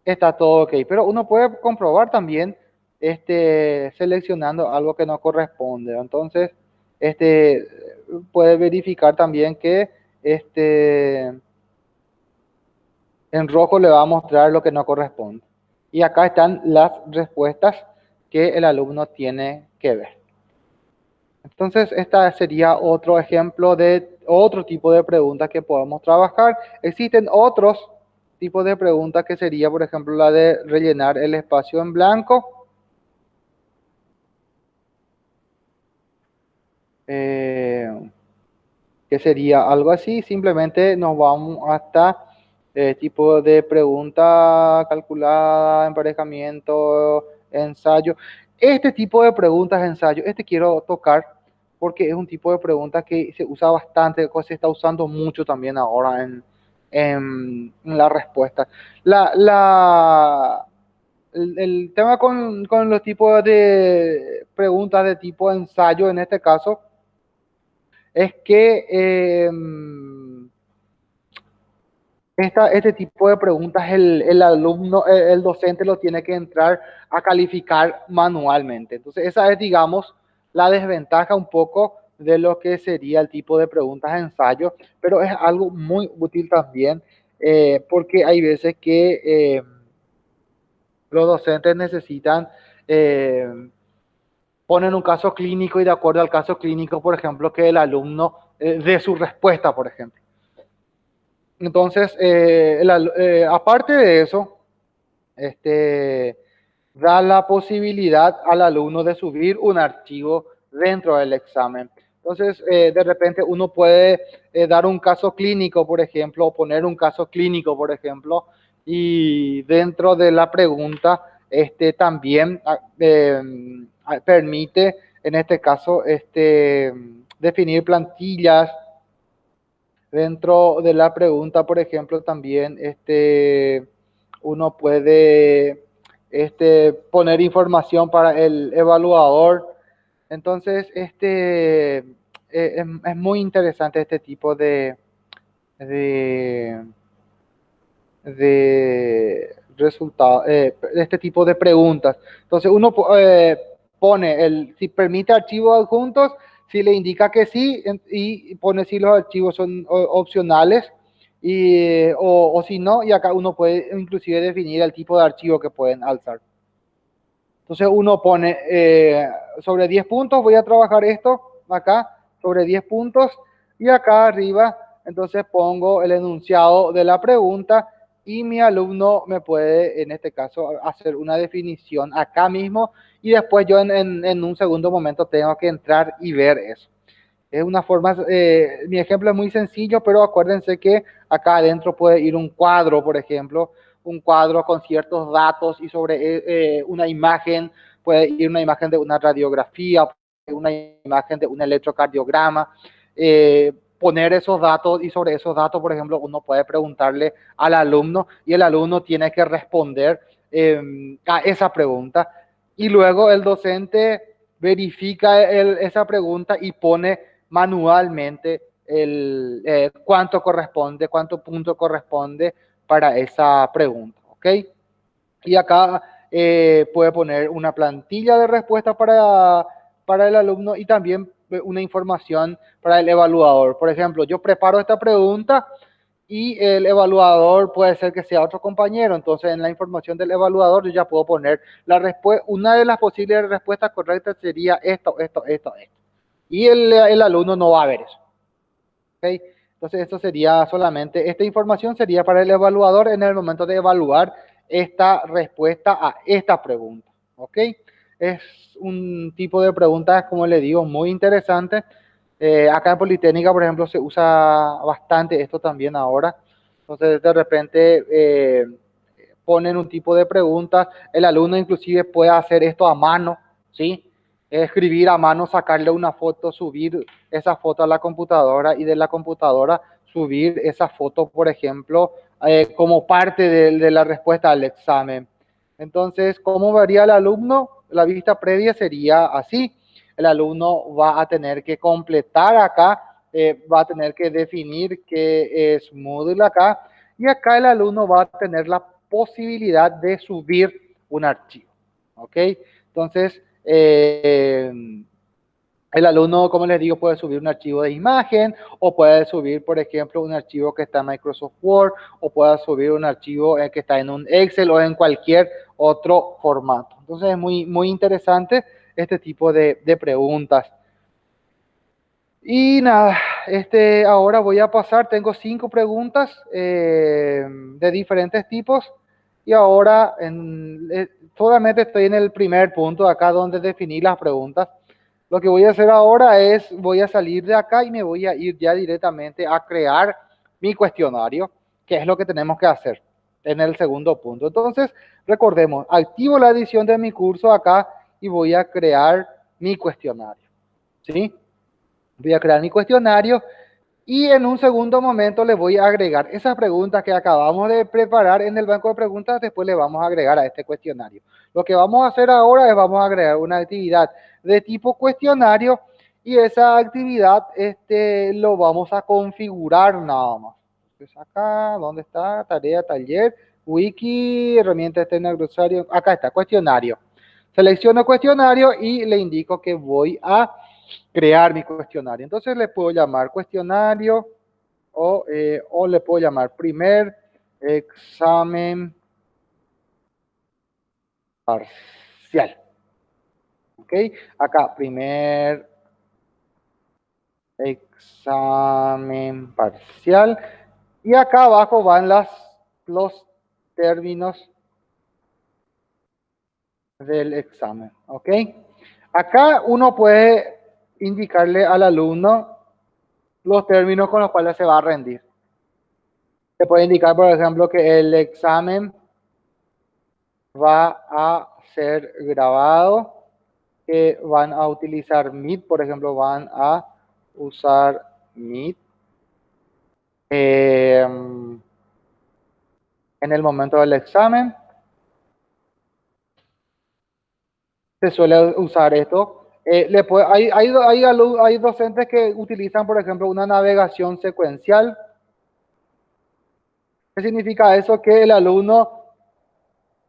está todo ok. Pero uno puede comprobar también este, seleccionando algo que no corresponde. Entonces, este, puede verificar también que este, en rojo le va a mostrar lo que no corresponde. Y acá están las respuestas que el alumno tiene que ver. Entonces, esta sería otro ejemplo de otro tipo de preguntas que podemos trabajar. Existen otros tipos de preguntas que sería, por ejemplo, la de rellenar el espacio en blanco. Eh, que sería algo así, simplemente nos vamos hasta eh, tipo de pregunta calculada, emparejamiento, ensayo. Este tipo de preguntas, ensayo, este quiero tocar porque es un tipo de pregunta que se usa bastante, se está usando mucho también ahora en, en, la respuesta. La, la, el, tema con, con, los tipos de preguntas de tipo ensayo, en este caso, es que eh, este tipo de preguntas el, el, alumno, el docente lo tiene que entrar a calificar manualmente. Entonces, esa es, digamos, la desventaja un poco de lo que sería el tipo de preguntas de ensayo, pero es algo muy útil también eh, porque hay veces que eh, los docentes necesitan eh, poner un caso clínico y de acuerdo al caso clínico, por ejemplo, que el alumno dé su respuesta, por ejemplo. Entonces, aparte de eso, este, da la posibilidad al alumno de subir un archivo dentro del examen. Entonces, eh, de repente uno puede eh, dar un caso clínico, por ejemplo, o poner un caso clínico, por ejemplo, y dentro de la pregunta, este también ah, em, ah, permite, en este caso, este, definir plantillas. Dentro de la pregunta, por ejemplo, también este, uno puede este, poner información para el evaluador entonces, este, eh, es, muy interesante este tipo de, de, de resultados, eh, este tipo de preguntas. Entonces, uno eh, pone el, si permite archivos adjuntos, si le indica que sí, y pone si los archivos son opcionales, y, o, o si no, y acá uno puede inclusive definir el tipo de archivo que pueden alzar. Entonces uno pone eh, sobre 10 puntos, voy a trabajar esto acá, sobre 10 puntos, y acá arriba, entonces pongo el enunciado de la pregunta y mi alumno me puede, en este caso, hacer una definición acá mismo y después yo en, un segundo momento tengo que entrar y ver eso. Es una forma, eh, mi ejemplo es muy sencillo, pero acuérdense que acá adentro puede ir un cuadro, por ejemplo, un cuadro con ciertos datos y sobre eh, eh, una imagen, puede ir una imagen de una radiografía, una imagen de un electrocardiograma, poner esos datos y sobre esos datos, por ejemplo, uno puede preguntarle al alumno y el alumno tiene que responder em, a esa pregunta y luego el docente verifica esa pregunta y pone manualmente el, cuánto corresponde, cuánto punto corresponde para esa pregunta, ¿ok? Y acá eh, puede poner una plantilla de respuesta para, para el alumno y también una información para el evaluador. Por ejemplo, yo preparo esta pregunta y el evaluador puede ser que sea otro compañero. Entonces, en la información del evaluador yo ya puedo poner la respuesta. Una de las posibles respuestas correctas sería esto, esto, esto, esto. Y el, el alumno no va a ver eso. ¿okay? Entonces, esto sería solamente, esta información sería para el evaluador en el momento de evaluar esta respuesta a esta pregunta. ¿Ok? Es un tipo de preguntas, como le digo, muy interesante. Eh, acá en Politécnica, por ejemplo, se usa bastante esto también ahora. Entonces, de repente, eh, ponen un tipo de preguntas. El alumno inclusive puede hacer esto a mano, ¿sí? escribir a mano, sacarle una foto, subir esa foto a la computadora y de la computadora subir esa foto, por ejemplo, eh, como parte de, la respuesta al examen. Entonces, ¿cómo vería el alumno? La vista previa sería así. El alumno va a tener que completar acá, eh, va a tener que definir qué es Moodle acá, y acá el alumno va a tener la posibilidad de subir un archivo. ¿Ok? Entonces, eh, el alumno, como les digo, puede subir un archivo de imagen o puede subir, por ejemplo, un archivo que está en Microsoft Word o puede subir un archivo eh, que está en un Excel o en cualquier otro formato. Entonces es muy, muy interesante este tipo de, preguntas. Y nada, este, ahora voy a pasar, tengo cinco preguntas eh, de diferentes tipos y ahora en, eh, solamente estoy en el primer punto acá donde definí las preguntas. Lo que voy a hacer ahora es, voy a salir de acá y me voy a ir ya directamente a crear mi cuestionario, que que es lo que tenemos que hacer en el segundo punto. Entonces, recordemos, activo la edición de mi curso acá y voy a crear mi cuestionario. ¿Sí? Voy a crear mi cuestionario y en un segundo momento le voy a agregar esas preguntas que acabamos de preparar en el banco de preguntas, después le vamos a agregar a este cuestionario. Lo que vamos a hacer ahora es vamos a agregar una actividad de tipo cuestionario y esa actividad este, lo vamos a configurar nada más. Entonces acá, ¿dónde está? Tarea, taller, wiki, herramienta externa, glosario. Acá está, cuestionario. Selecciono cuestionario y le indico que voy a crear mi cuestionario. Entonces le puedo llamar cuestionario o, eh, o le puedo llamar primer examen parcial. ¿Ok? Acá, primer examen parcial. Y acá abajo van las, los términos del examen. ¿Ok? Acá uno puede indicarle al alumno los términos con los cuales se va a rendir. Se puede indicar, por ejemplo, que el examen va a ser grabado, que van a utilizar Meet, por ejemplo, van a usar Meet. Em, en el momento del examen. Se suele usar esto eh, le hay, hay, hay, hay, docentes que utilizan, por ejemplo, una navegación secuencial. ¿Qué significa eso? Que el alumno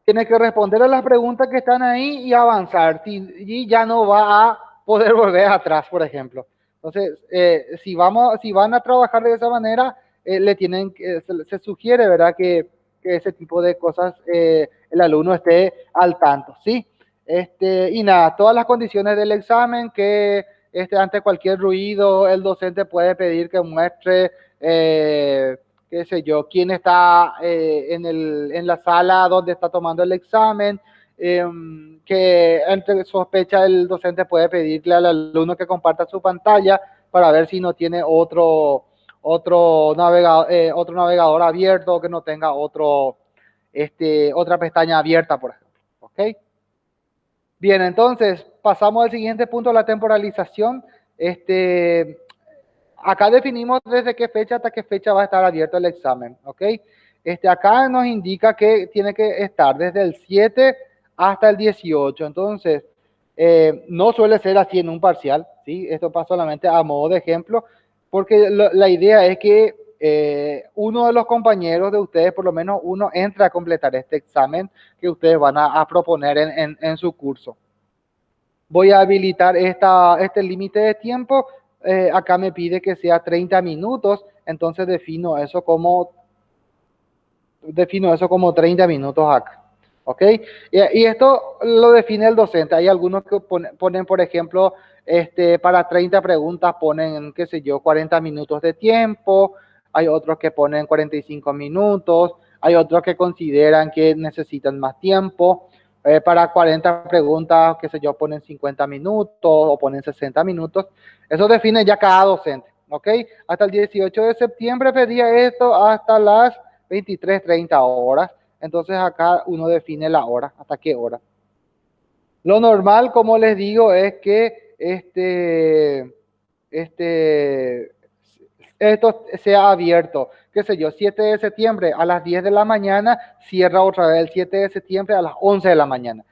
tiene que responder a las preguntas que están ahí y avanzar. Y ya no va a poder *laughs* volver atrás, por ejemplo. Entonces, eh, si, vamos, si van a trabajar de esa manera, eh, le tienen, se, se, sugiere, ¿verdad? Que, que, ese tipo de cosas el alumno esté al tanto, ¿sí? Este, y nada, todas las condiciones del examen que este, ante cualquier ruido el docente puede pedir que muestre, eh, qué sé yo, quién está eh, en, la sala donde está tomando el examen, em, que entre sospecha el docente puede pedirle al alumno que comparta su pantalla para ver si no tiene otro, otro, navegador, eh, otro navegador abierto, que no tenga otro, este, otra pestaña abierta, por ejemplo. ¿Ok? Bien, entonces pasamos al siguiente punto, la temporalización. Este, acá definimos desde qué fecha hasta qué fecha va a estar abierto el examen, ¿ok? Este, acá nos indica que tiene que estar desde el 7 hasta el 18. Entonces, eh, no suele ser así en un parcial, ¿sí? Esto pasa solamente a modo de ejemplo, porque la idea es que eh, uno de los compañeros de ustedes, por lo menos uno, entre a completar este examen que ustedes van a, proponer en, su curso. Voy a habilitar esta, este límite de tiempo. Eh, acá me pide que sea 30 minutos, entonces defino eso como defino eso como 30 minutos acá. ¿Ok? Y, esto lo define el docente. Hay algunos que ponen, por ejemplo, este, para 30 preguntas ponen, qué sé yo, 40 minutos de tiempo hay otros que ponen 45 minutos, hay otros que consideran que necesitan más tiempo. Eh, para 40 preguntas, qué sé yo, ponen 50 minutos o ponen 60 minutos. Eso define ya cada docente, ¿ok? Hasta el 18 de septiembre pedía esto hasta las 23.30 horas. Entonces acá uno define la hora, hasta qué hora. Lo normal, como les digo, es que este, este, esto sea abierto. Qué sé yo, 7 de septiembre a las 10 de la mañana, cierra otra vez el 7 de septiembre a las 11 de la mañana.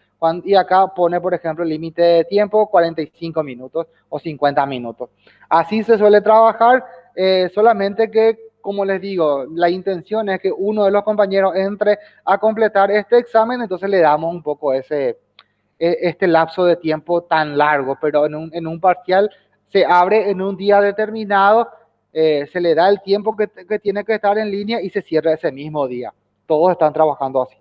y acá pone, por ejemplo, el límite de tiempo 45 minutos o 50 minutos. Así se suele trabajar, eh, solamente que, como les digo, la intención es que uno de los compañeros entre a completar este examen, entonces le damos un poco ese, e, este lapso de tiempo tan largo, pero en un, en un parcial se abre en un día determinado eh, se le da el tiempo que, tiene que estar en línea y se cierra ese mismo día. Todos están trabajando así.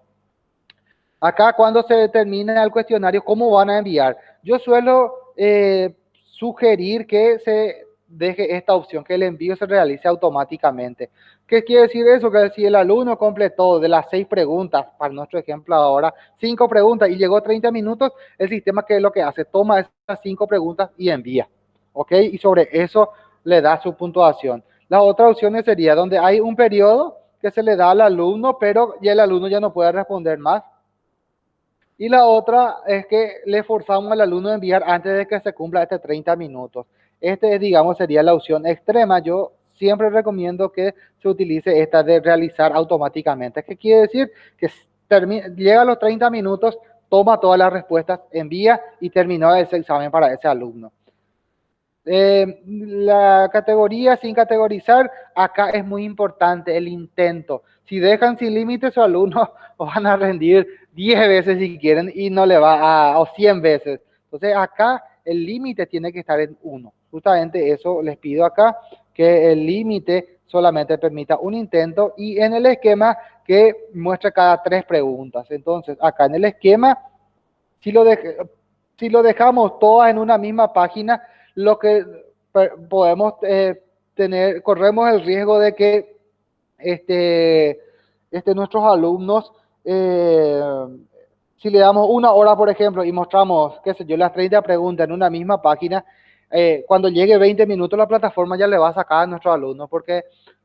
Acá cuando se termine el cuestionario, ¿cómo van a enviar? Yo suelo eh, sugerir que se deje esta opción, que el envío se realice automáticamente. ¿Qué quiere decir eso? Que si el alumno completó de las seis preguntas, para nuestro ejemplo ahora, cinco preguntas y llegó 30 minutos, el sistema que es lo que hace, toma esas cinco preguntas y envía. ¿Ok? Y sobre eso le da su puntuación. Las otras opciones sería donde hay un periodo, que se le da al alumno, pero ya el alumno ya no puede responder más. Y la otra es que le forzamos al alumno a enviar antes de que se cumpla este 30 minutos. Este, digamos, sería la opción extrema. Yo siempre recomiendo que se utilice esta de realizar automáticamente. ¿Qué quiere decir? Que llega a los 30 minutos, toma todas las respuestas, envía y terminó ese examen para ese alumno. Eh, la categoría sin categorizar, acá es muy importante el intento. Si dejan sin límites, su alumnos *laughs* van a rendir 10 veces si quieren y no le va a, o 100 veces. Entonces acá el límite tiene que estar en 1. Justamente eso les pido acá, que el límite solamente permita un intento y en el esquema que muestre cada tres preguntas. Entonces acá en el esquema, si lo, si lo dejamos todas en una misma página, lo que podemos eh, tener, corremos el riesgo de que este, este, nuestros alumnos, eh, si le damos una hora, por ejemplo, y mostramos, qué sé yo, las 30 preguntas en una misma página, eh, cuando llegue 20 minutos la plataforma ya le va a sacar a nuestro alumno porque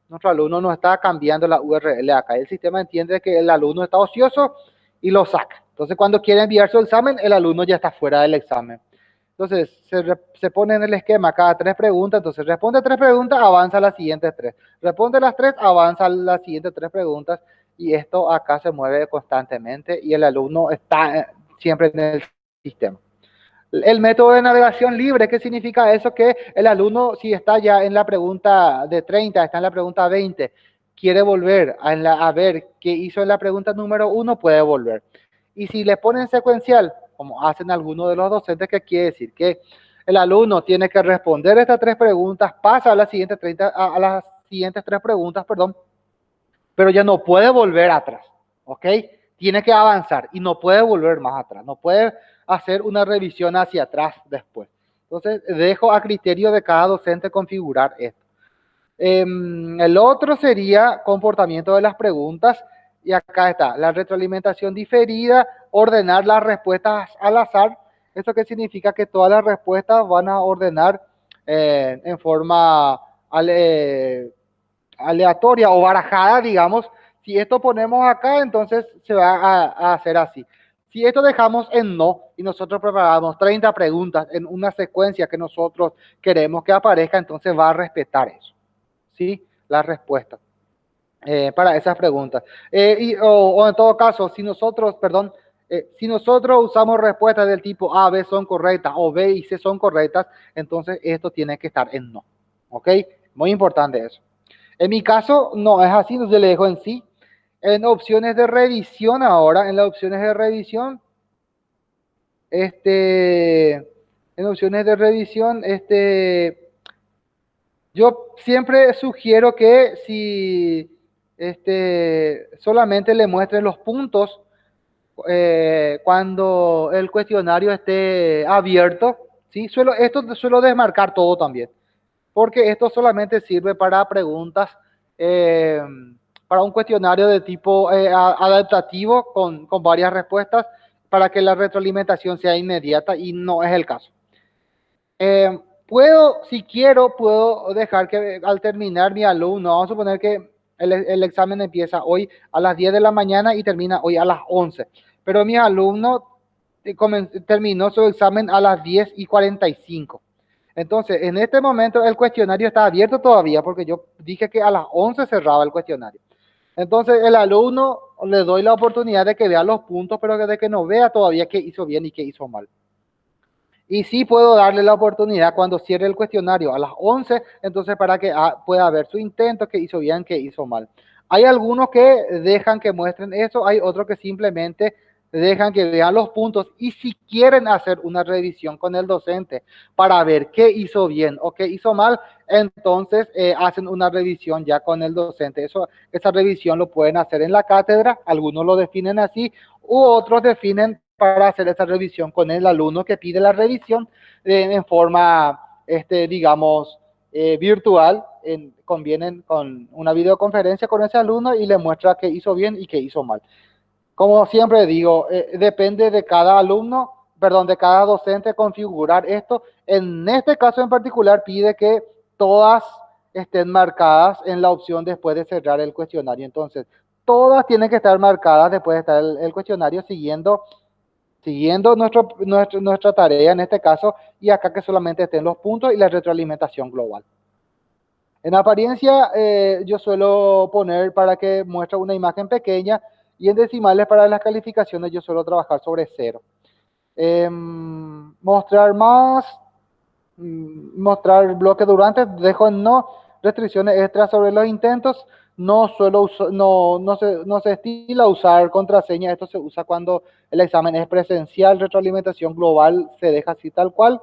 nuestro alumno no está cambiando la URL acá. El sistema entiende que el alumno está ocioso y lo saca. Entonces, cuando quiere enviar su examen, el alumno ya está fuera del examen. Entonces, se, se, pone en el esquema cada tres preguntas. Entonces, responde tres preguntas, avanza las siguientes tres. Responde las tres, avanza las siguientes tres preguntas. Y esto acá se mueve constantemente y el alumno está eh, siempre en el sistema. El método de navegación libre, ¿qué significa eso? Que el alumno, si está ya en la pregunta de 30, está en la pregunta 20, quiere volver a, a ver qué hizo en la pregunta número 1, puede volver. Y si le ponen secuencial, como hacen algunos de los docentes, ¿qué quiere decir? Que el alumno tiene que responder estas tres preguntas, pasa a las siguientes, 30, a, las siguientes tres preguntas, perdón, pero ya no puede volver atrás, ¿ok? Tiene que avanzar y no puede volver más atrás, no puede hacer una revisión hacia atrás después. Entonces, dejo a criterio de cada docente configurar esto. Em, el otro sería comportamiento de las preguntas. Y acá está, la retroalimentación diferida, ordenar las respuestas al azar. ¿Esto qué significa? Que todas las respuestas van a ordenar eh, en forma aleatoria o barajada, digamos. Si esto ponemos acá, entonces se va a hacer así. Si esto dejamos en no y nosotros preparamos 30 preguntas en una secuencia que nosotros queremos que aparezca, entonces va a respetar eso. ¿Sí? La respuesta eh, para esas preguntas. Eh, y, o, en todo caso, si nosotros, perdón, eh, si nosotros usamos respuestas del tipo A, B son correctas o B y C son correctas, entonces esto tiene que estar en no. ¿Ok? Muy importante eso. En mi caso, no es así, entonces le dejo en sí. En opciones de revisión ahora, en las opciones de revisión, este, en opciones de revisión, este, yo siempre sugiero que si este, solamente le muestren los puntos eh, cuando el cuestionario esté abierto, ¿sí? Suelo, esto suelo desmarcar todo también, porque esto solamente sirve para preguntas eh, para un cuestionario de tipo eh, adaptativo con, con, varias respuestas para que la retroalimentación sea inmediata y no es el caso. Eh, puedo, si quiero, puedo dejar que al terminar mi alumno, vamos a suponer que el, examen empieza hoy a las 10 de la mañana y termina hoy a las 11, pero mi alumno eh, terminó su examen a las 10 y 45. Entonces, en este momento el cuestionario está abierto todavía porque yo dije que a las 11 cerraba el cuestionario. Entonces, el alumno le doy la oportunidad de que vea los puntos, pero de que no vea todavía qué hizo bien y qué hizo mal. Y sí puedo darle la oportunidad cuando cierre el cuestionario a las 11, entonces para que ah, pueda ver su intento, qué hizo bien, qué hizo mal. Hay algunos que dejan que muestren eso, hay otros que simplemente dejan que vean los puntos y si quieren hacer una revisión con el docente para ver qué hizo bien o qué hizo mal, entonces eh, hacen una revisión ya con el docente. Esa revisión lo pueden hacer en la cátedra, algunos lo definen así, u otros definen para hacer esa revisión con el alumno que pide la revisión en forma, este, digamos, eh, virtual, en, convienen con una videoconferencia con ese alumno y le muestra qué hizo bien y qué hizo mal. Como siempre digo, eh, depende de cada alumno, perdón, de cada docente configurar esto. En este caso en particular pide que todas estén marcadas en la opción después de cerrar el cuestionario. Entonces, todas tienen que estar marcadas después de estar el, cuestionario siguiendo, siguiendo nuestra tarea en este caso y acá que solamente estén los puntos y la retroalimentación global. En apariencia, eh, yo suelo poner para que muestre una imagen pequeña y en decimales para las calificaciones yo suelo trabajar sobre cero. Em, mostrar más, mm, mostrar bloque durante, dejo en no, restricciones extras sobre los intentos, no suelo no, no, se, no se estila usar contraseña, esto se usa cuando el examen es presencial, retroalimentación global se deja así tal cual.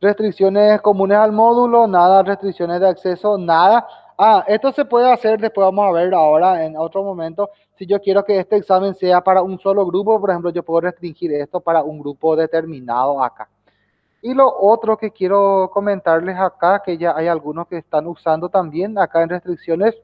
Restricciones comunes al módulo, nada, restricciones de acceso, nada. Ah, esto se puede hacer, después vamos a ver ahora en otro momento. Si yo quiero que este examen sea para un solo grupo, por ejemplo, yo puedo restringir esto para un grupo determinado acá. Y lo otro que quiero comentarles acá, que ya hay algunos que están usando también acá en restricciones,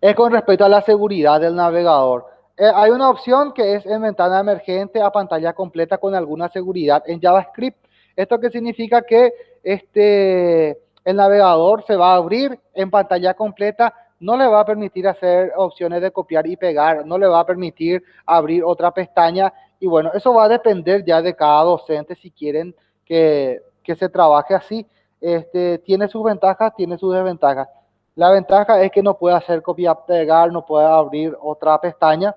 es con respecto a la seguridad del navegador. Eh, hay una opción que es en ventana emergente a pantalla completa con alguna seguridad en JavaScript. ¿Esto qué significa? Que este el navegador se va a abrir en pantalla completa, no le va a permitir hacer opciones de copiar y pegar, no le va a permitir abrir otra pestaña y bueno, eso va a depender ya de cada docente si quieren que, se trabaje así. Este, tiene sus ventajas, tiene sus desventajas. La ventaja es que no puede hacer copiar, pegar, no puede abrir otra pestaña.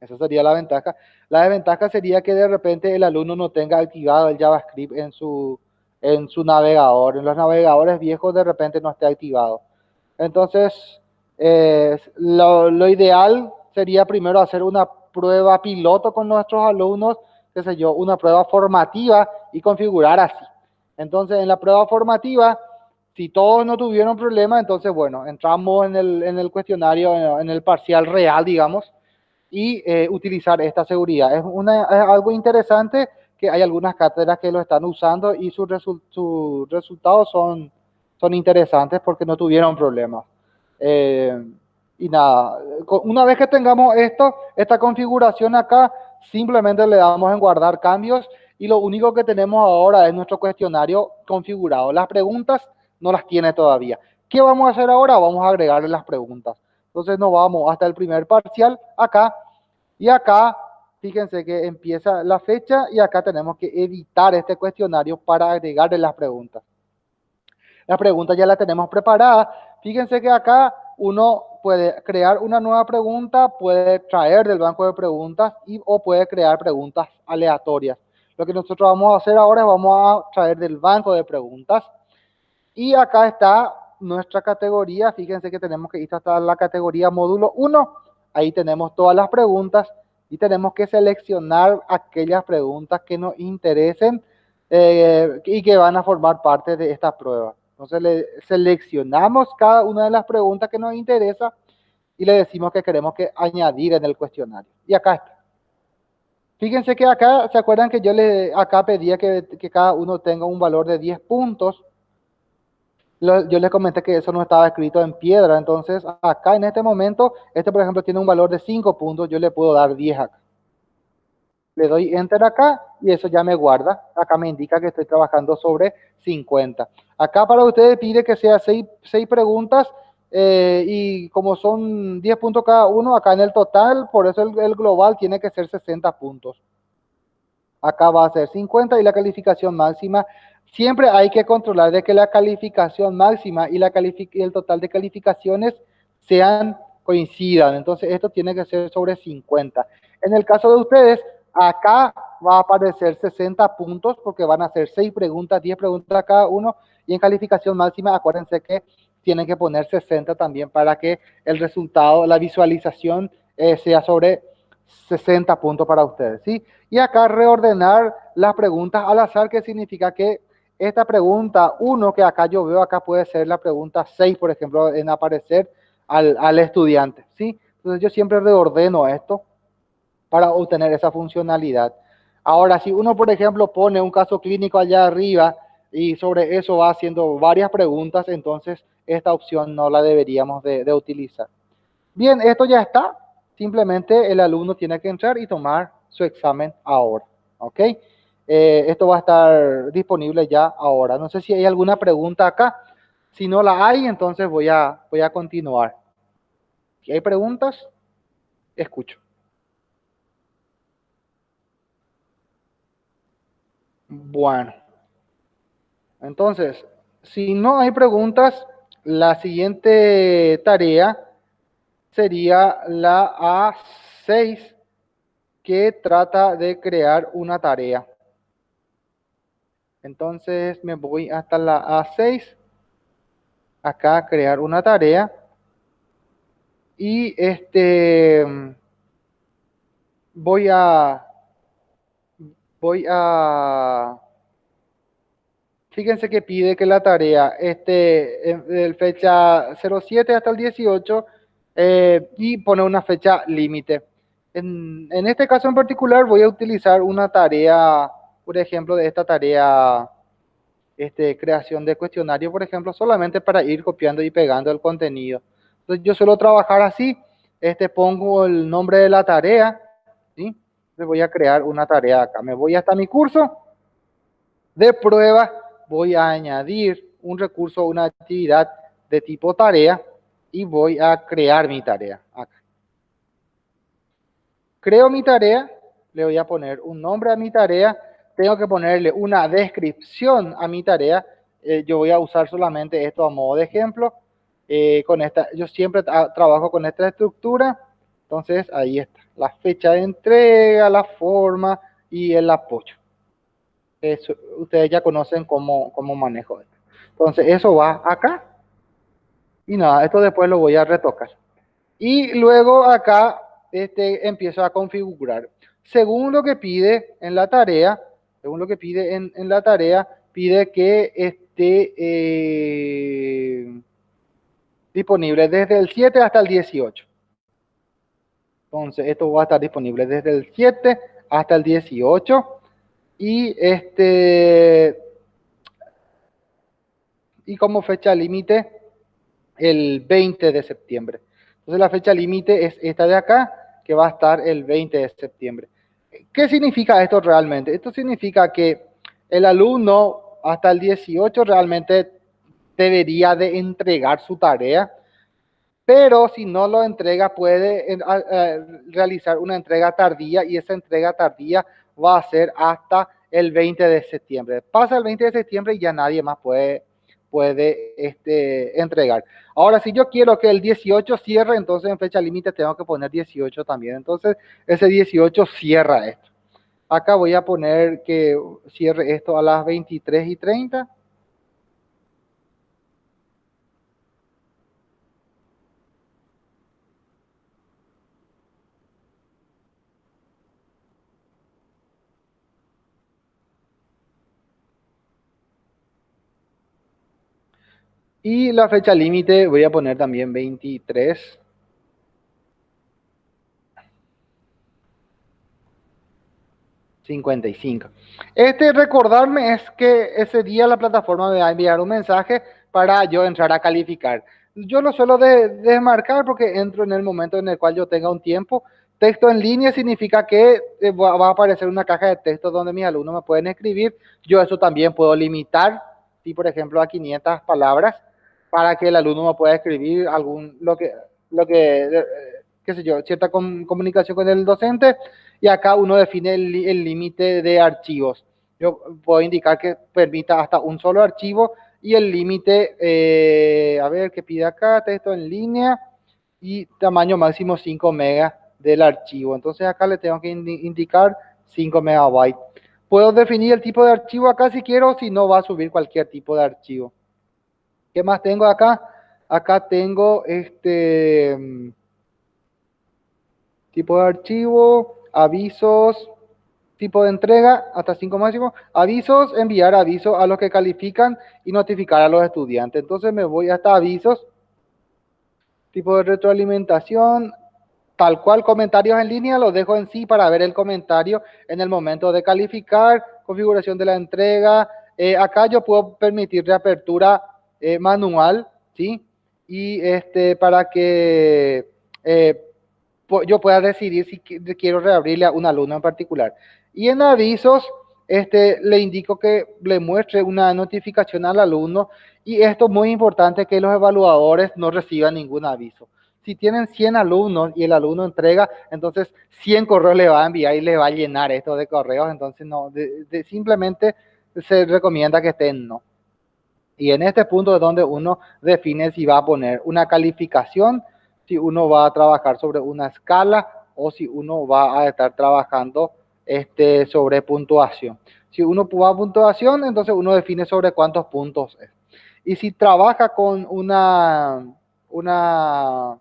Esa sería la ventaja. La desventaja sería que de repente el alumno no tenga activado el JavaScript en su, en su navegador. En los navegadores viejos de repente no esté activado. Entonces, eh, lo, ideal sería primero hacer una prueba piloto con nuestros alumnos, qué sé yo, una prueba formativa y configurar así. Entonces, en la prueba formativa, si todos no tuvieron problema, entonces, bueno, entramos en el, cuestionario, en el parcial real, digamos, y eh, utilizar esta seguridad. Es, algo interesante que hay algunas cátedras que lo están usando y sus, resultados son, son interesantes porque no tuvieron problemas. Eh, y nada, una vez que tengamos esto, esta configuración acá, simplemente le damos en guardar cambios y lo único que tenemos ahora es nuestro cuestionario configurado. Las preguntas no las tiene todavía. ¿Qué vamos a hacer ahora? Vamos a agregarle las preguntas. Entonces nos vamos hasta el primer parcial acá y acá fíjense que empieza la fecha y acá tenemos que editar este cuestionario para agregarle las preguntas. Las preguntas ya las tenemos preparadas. Fíjense que acá uno puede crear una nueva pregunta, puede traer del banco de preguntas y, o puede crear preguntas aleatorias. Lo que nosotros vamos a hacer ahora es vamos a traer del banco de preguntas. Y acá está nuestra categoría. Fíjense que tenemos que ir hasta la categoría módulo 1. Ahí tenemos todas las preguntas y tenemos que seleccionar aquellas preguntas que nos interesen eh, y que van a formar parte de esta prueba. Entonces le seleccionamos cada una de las preguntas que nos interesa y le decimos que queremos que añadir en el cuestionario. Y acá está. Fíjense que acá, ¿se acuerdan que yo le acá pedía que, que cada uno tenga un valor de 10 puntos? yo les comenté que eso no estaba escrito en piedra, entonces acá en este momento, este por ejemplo tiene un valor de 5 puntos, yo le puedo dar 10 acá. Le doy Enter acá y eso ya me guarda. Acá me indica que estoy trabajando sobre 50. Acá para ustedes pide que sea 6, preguntas eh, y como son 10 puntos cada uno, acá en el total, por eso el, el global tiene que ser 60 puntos. Acá va a ser 50 y la calificación máxima Siempre hay que controlar de que la calificación máxima y, la el total de calificaciones sean coincidan. Entonces, esto tiene que ser sobre 50. En el caso de ustedes, acá va a aparecer 60 puntos porque van a ser 6 preguntas, 10 preguntas cada uno. Y en calificación máxima, acuérdense que tienen que poner 60 también para que el resultado, la visualización eh, sea sobre 60 puntos para ustedes. ¿sí? Y acá reordenar las preguntas al azar, que significa que esta pregunta 1 que acá yo veo, acá puede ser la pregunta 6, por ejemplo, en aparecer al, al estudiante, ¿sí? Entonces yo siempre reordeno esto para obtener esa funcionalidad. Ahora, si uno, por ejemplo, pone un caso clínico allá arriba y sobre eso va haciendo varias preguntas, entonces esta opción no la deberíamos de, utilizar. Bien, esto ya está. Simplemente el alumno tiene que entrar y tomar su examen ahora. ¿Ok? Eh, esto va a estar disponible ya ahora. No sé si hay alguna pregunta acá. Si no la hay, entonces voy a, voy a continuar. Si hay preguntas, escucho. Bueno. Entonces, si no hay preguntas, la siguiente tarea sería la A6, que trata de crear una tarea. Entonces me voy hasta la A6, acá crear una tarea. Y este voy a voy a fíjense que pide que la tarea esté del fecha 07 hasta el 18 eh, y pone una fecha límite. En, este caso en particular voy a utilizar una tarea, por ejemplo, de esta tarea, este, creación de cuestionario, por ejemplo, solamente para ir copiando y pegando el contenido. Entonces yo suelo trabajar así, este, pongo el nombre de la tarea, ¿sí? Le voy a crear una tarea acá. Me voy hasta mi curso de prueba, voy a añadir un recurso, una actividad de tipo tarea y voy a crear mi tarea acá. Creo mi tarea, le voy a poner un nombre a mi tarea, tengo que ponerle una descripción a mi tarea. Eh, yo voy a usar solamente esto a modo de ejemplo. Eh, con esta, yo siempre trabajo con esta estructura. Entonces, ahí está. La fecha de entrega, la forma y el apoyo. Ustedes ya conocen cómo, cómo manejo esto. Entonces, eso va acá. Y nada, esto después lo voy a retocar. Y luego acá este, empiezo a configurar. Según lo que pide en la tarea, según lo que pide en, la tarea, pide que esté eh, disponible desde el 7 hasta el 18. Entonces, esto va a estar disponible desde el 7 hasta el 18. Y este y como fecha límite el 20 de septiembre. Entonces la fecha límite es esta de acá que va a estar el 20 de septiembre. ¿Qué significa esto realmente? Esto significa que el alumno hasta el 18 realmente debería de entregar su tarea, pero si no lo entrega puede realizar una entrega tardía y esa entrega tardía va a ser hasta el 20 de septiembre. Pasa el 20 de septiembre y ya nadie más puede puede este, entregar. Ahora, si yo quiero que el 18 cierre, entonces en fecha límite tengo que poner 18 también. Entonces, ese 18 cierra esto. Acá voy a poner que cierre esto a las 23 y 30. Y la fecha límite voy a poner también 23. ...55... Este recordarme es que ese día la plataforma me va a enviar un mensaje para yo entrar a calificar. Yo lo suelo desmarcar porque entro en el momento en el cual yo tenga un tiempo. Texto en línea significa que eh, va a aparecer una caja de texto donde mis alumnos me pueden escribir. Yo eso también puedo limitar, si por ejemplo a 500 palabras para que el alumno pueda escribir algún, lo que, lo que, eh, qué sé yo, cierta comunicación con el docente y acá uno define el límite de archivos. Yo puedo indicar que permita hasta un solo archivo y el límite, eh, a ver, que pide acá, texto en línea y tamaño máximo 5 megas del archivo. Entonces acá le tengo que indicar 5 megabytes. Puedo definir el tipo de archivo acá si quiero, si no va a subir cualquier tipo de archivo. ¿Qué más tengo acá? Acá tengo este mm, tipo de archivo, avisos, tipo de entrega, hasta 5 máximo, avisos, enviar avisos a los que califican y notificar a los estudiantes. Entonces me voy hasta avisos, tipo de retroalimentación, tal cual comentarios en línea, los dejo en sí para ver el comentario en el momento de calificar, configuración de la entrega. Eh, acá yo puedo permitir reapertura eh, manual, ¿sí? Y este, para que eh, yo pueda decidir si quiero reabrirle a un alumno en particular. Y en avisos, este, le indico que le muestre una notificación al alumno y esto es muy importante que los evaluadores no reciban ningún aviso. Si tienen 100 alumnos y el alumno entrega, entonces 100 correos le va a enviar y le va a llenar esto de correos, entonces no, simplemente se recomienda que estén no. Y en este punto es donde uno define si va a poner una calificación, si uno va a trabajar sobre una escala o si uno va a estar trabajando este, sobre puntuación. Si uno va a puntuación, entonces uno define sobre cuántos puntos es. Y si trabaja con una, una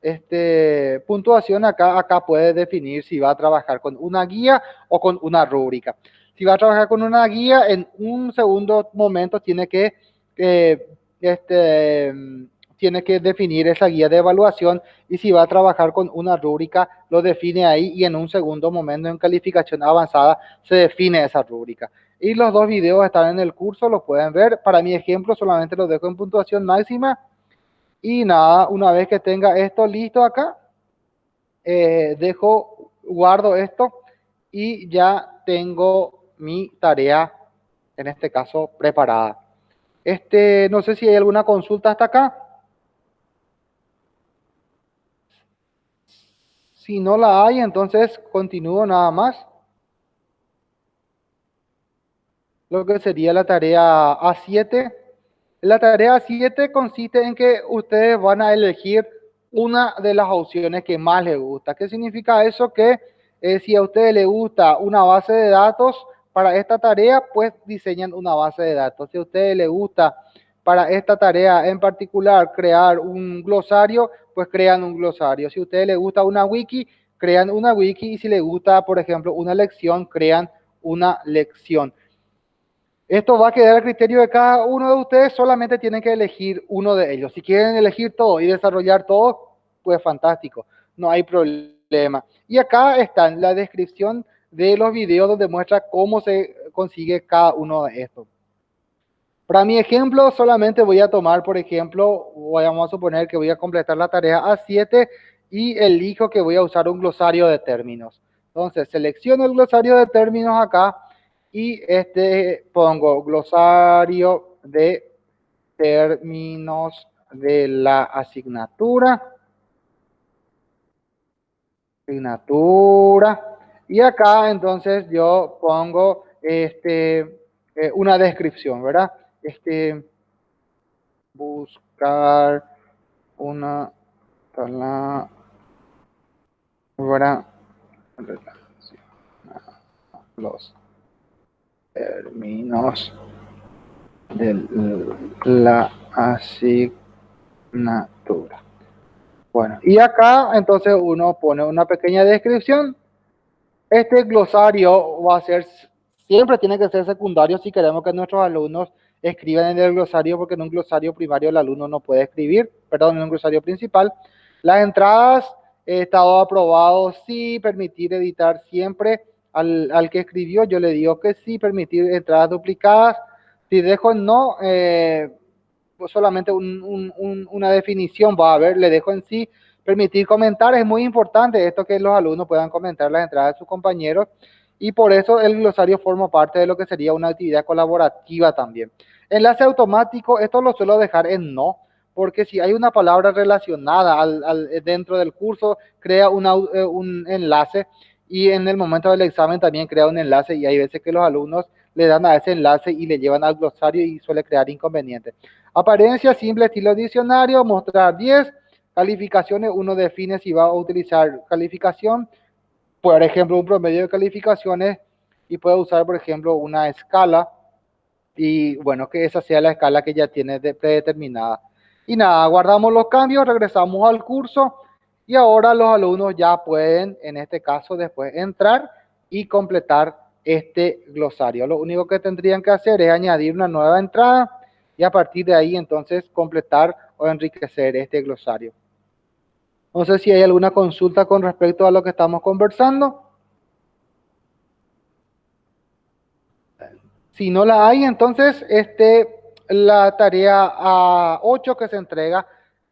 este, puntuación, acá, acá puede definir si va a trabajar con una guía o con una rúbrica. Si va a trabajar con una guía, en un segundo momento tiene que este, tiene que definir esa guía de evaluación y si va a trabajar con una rúbrica, lo define ahí y en un segundo momento en calificación avanzada se define esa rúbrica. Y los dos videos están en el curso, los pueden ver. Para mi ejemplo solamente los dejo en puntuación máxima. Y nada, una vez que tenga esto listo acá, eh, dejo, guardo esto y ya tengo mi tarea, en este caso, preparada. Este, no sé si hay alguna consulta hasta acá. Si no la hay, entonces continúo nada más. Lo que sería la tarea A7. La tarea A7 consiste en que ustedes van a elegir una de las opciones que más les gusta. ¿Qué significa eso? Que eh, si a ustedes les gusta una base de datos, para esta tarea, pues diseñan una base de datos. Si a ustedes les gusta para esta tarea en particular crear un glosario, pues crean un glosario. Si a ustedes les gusta una wiki, crean una wiki. Y si les gusta, por ejemplo, una lección, crean una lección. Esto va a quedar a criterio de cada uno de ustedes, solamente tienen que elegir uno de ellos. Si quieren elegir todo y desarrollar todo, pues fantástico, no hay problema. Y acá está la descripción de los videos donde muestra cómo se consigue cada uno de estos. Para mi ejemplo, solamente voy a tomar, por ejemplo, vamos a suponer que voy a completar la tarea A7 y elijo que voy a usar un glosario de términos. Entonces, selecciono el glosario de términos acá y este pongo glosario de términos de la asignatura. Asignatura. Y acá entonces yo pongo este, eh, una descripción, ¿verdad? Este, buscar una palabra los términos de la asignatura. Bueno, y acá entonces uno pone una pequeña descripción este glosario va a ser, siempre tiene que ser secundario si queremos que nuestros alumnos escriban en el glosario, porque en un glosario primario el alumno no puede escribir, perdón, en un glosario principal. Las entradas, estado aprobado, sí, permitir editar siempre al, al, que escribió, yo le digo que sí, permitir entradas duplicadas. Si dejo no, eh, solamente una definición va a haber, le dejo en sí, Permitir comentar es muy importante, esto que los alumnos puedan comentar las entradas de sus compañeros y por eso el glosario forma parte de lo que sería una actividad colaborativa también. Enlace automático, esto lo suelo dejar en no, porque si hay una palabra relacionada al, dentro del curso, crea eh, un enlace y en el momento del examen también crea un enlace y hay veces que los alumnos le dan a ese enlace y le llevan al glosario y suele crear inconvenientes. Apariencia simple, estilo diccionario, mostrar 10, Calificaciones, uno define si va a utilizar calificación, por ejemplo, un promedio de calificaciones y puede usar, por ejemplo, una escala y bueno, que esa sea la escala que ya tiene predeterminada. Y nada, guardamos los cambios, regresamos al curso y ahora los alumnos ya pueden, en este caso, después entrar y completar este glosario. Lo único que tendrían que hacer es añadir una nueva entrada y a partir de ahí entonces completar o enriquecer este glosario. No sé si hay alguna consulta con respecto a lo que estamos conversando. Si no la hay, entonces este, la tarea a 8 que se entrega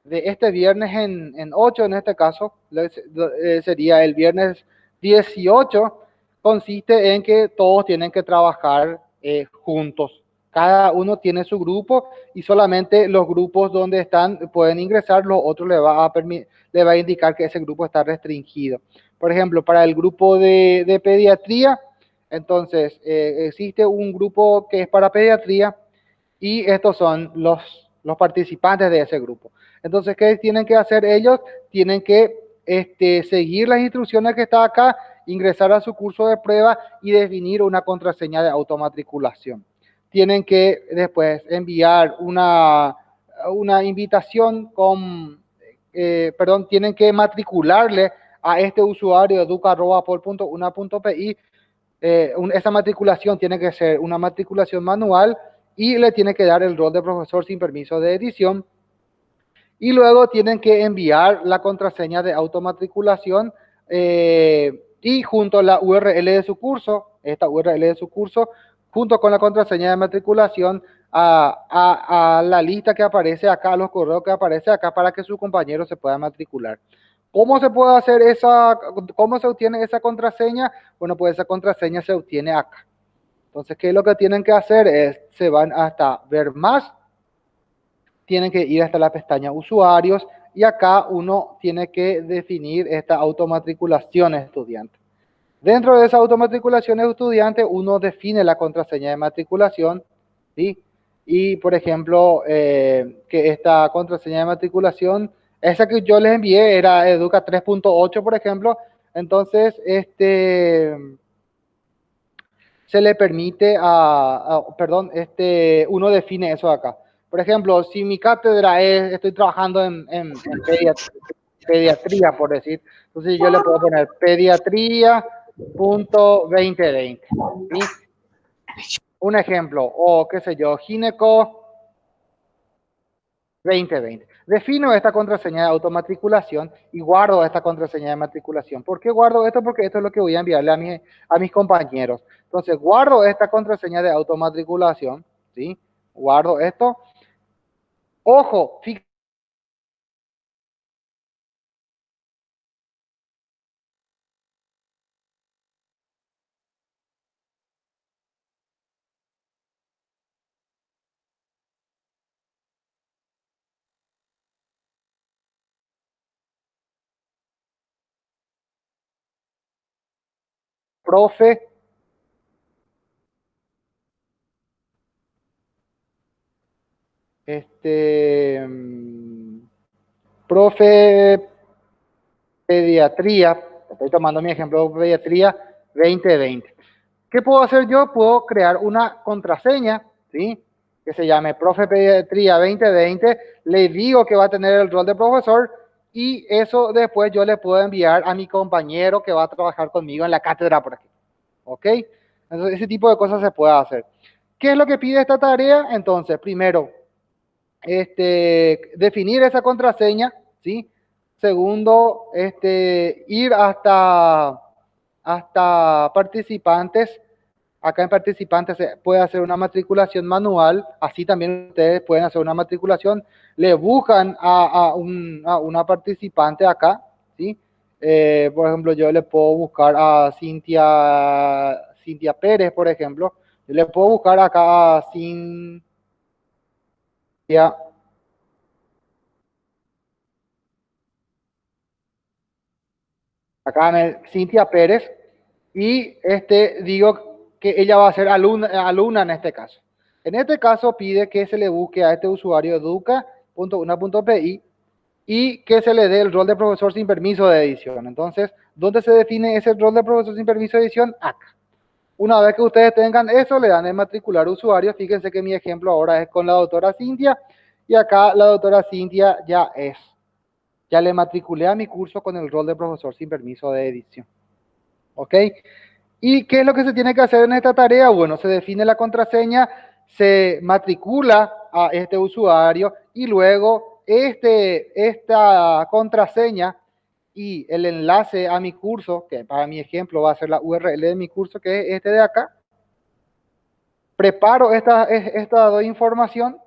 de este viernes en, en 8, en este caso, eh, sería el viernes 18, consiste en que todos tienen que trabajar eh, juntos. Cada uno tiene su grupo y solamente los grupos donde están pueden ingresar, los otros le va a, indicar que ese grupo está restringido. Por ejemplo, para el grupo de, pediatría, entonces eh, existe un grupo que es para pediatría y estos son los, los participantes de ese grupo. Entonces, ¿qué tienen que hacer ellos? Tienen que este, seguir las instrucciones que está acá, ingresar a su curso de prueba y definir una contraseña de automatriculación. Tienen que después enviar una, una invitación con, eh, perdón, tienen que matricularle a este usuario educa.pol.una.pi. Eh, esa matriculación tiene que ser una matriculación manual y le tiene que dar el rol de profesor sin permiso de edición y luego tienen que enviar la contraseña de automatriculación eh, y junto a la URL de su curso, esta URL de su curso, junto con la contraseña de matriculación a, la lista que aparece acá, a los correos que aparece acá para que su compañero se pueda matricular. ¿Cómo se puede hacer esa, cómo se obtiene esa contraseña? Bueno, pues esa contraseña se obtiene acá. Entonces, ¿qué es lo que tienen que hacer? Es, se van hasta ver más tienen que ir hasta la pestaña usuarios y acá uno tiene que definir esta automatriculación estudiante. Dentro de esa automatriculación estudiante, uno define la contraseña de matriculación, ¿sí? Y, por ejemplo, eh, que esta contraseña de matriculación, esa que yo les envié era Educa 3.8, por ejemplo, entonces, este, se le permite a, perdón, este, uno define eso acá. Por ejemplo, si mi cátedra es, estoy trabajando en, pediatría, por decir, entonces yo le puedo poner pediatría.2020. Un ejemplo, o qué sé yo, gineco 2020. Defino esta contraseña de automatriculación y guardo esta contraseña de matriculación. ¿Por qué guardo esto? Porque esto es lo que voy a enviarle a, mi, a mis compañeros. Entonces, guardo esta contraseña de automatriculación, ¿sí? Guardo esto Ojo, fíjate. Profe Este, mm, profe pediatría, estoy tomando mi ejemplo de pediatría 2020. ¿Qué puedo hacer yo? Puedo crear una contraseña, ¿sí? Que se llame profe pediatría 2020. Le digo que va a tener el rol de profesor y eso después yo le puedo enviar a mi compañero que va a trabajar conmigo en la cátedra por aquí. ¿Ok? Entonces, ese tipo de cosas se puede hacer. ¿Qué es lo que pide esta tarea? Entonces, primero, este, definir esa contraseña, ¿sí? Segundo, este, ir hasta, hasta participantes. Acá en participantes se puede hacer una matriculación manual, así también ustedes pueden hacer una matriculación. Le buscan a, una participante acá, ¿sí? Eh, por ejemplo, yo le puedo buscar a Cintia, Cintia Pérez, por ejemplo. Yo le puedo buscar acá a Cintia acá Cintia Pérez y este digo que ella va a ser alumna, alumna en este caso. En este caso pide que se le busque a este usuario educa.una.pi y que se le dé el rol de profesor sin permiso de edición. Entonces, ¿dónde se define ese rol de profesor sin permiso de edición? Acá. Una vez que ustedes tengan eso, le dan el matricular usuario. Fíjense que mi ejemplo ahora es con la doctora Cintia. Y acá la doctora Cintia ya es. Ya le matriculé a mi curso con el rol de profesor sin permiso de edición. ¿Ok? ¿Y qué es lo que se tiene que hacer en esta tarea? Bueno, se define la contraseña, se matricula a este usuario y luego este, esta contraseña y el enlace a mi curso, que para mi ejemplo va a ser la URL de mi curso, que es este de acá. Preparo esta, esta información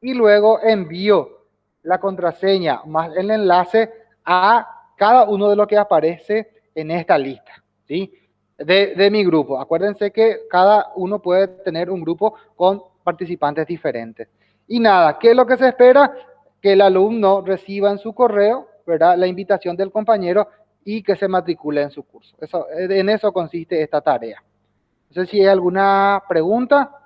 y luego envío la contraseña más el enlace a cada uno de los que aparece en esta lista. ¿sí? De, de mi grupo. Acuérdense que cada uno puede tener un grupo con participantes diferentes. Y nada, ¿qué es lo que se espera? Que el alumno reciba en su correo, ¿verdad? La invitación del compañero y que se matricule en su curso. Eso, en eso consiste esta tarea. No sé si hay alguna pregunta.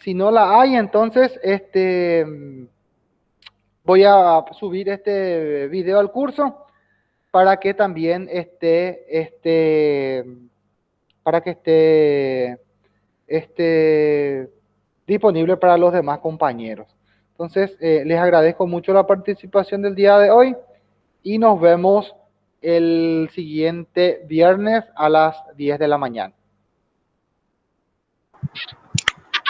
Si no la hay, entonces este, voy a subir este video al curso para que también esté, este, para que esté, esté disponible para los demás compañeros. Entonces, eh, les agradezco mucho la participación del día de hoy y nos vemos el siguiente viernes a las 10 de la mañana.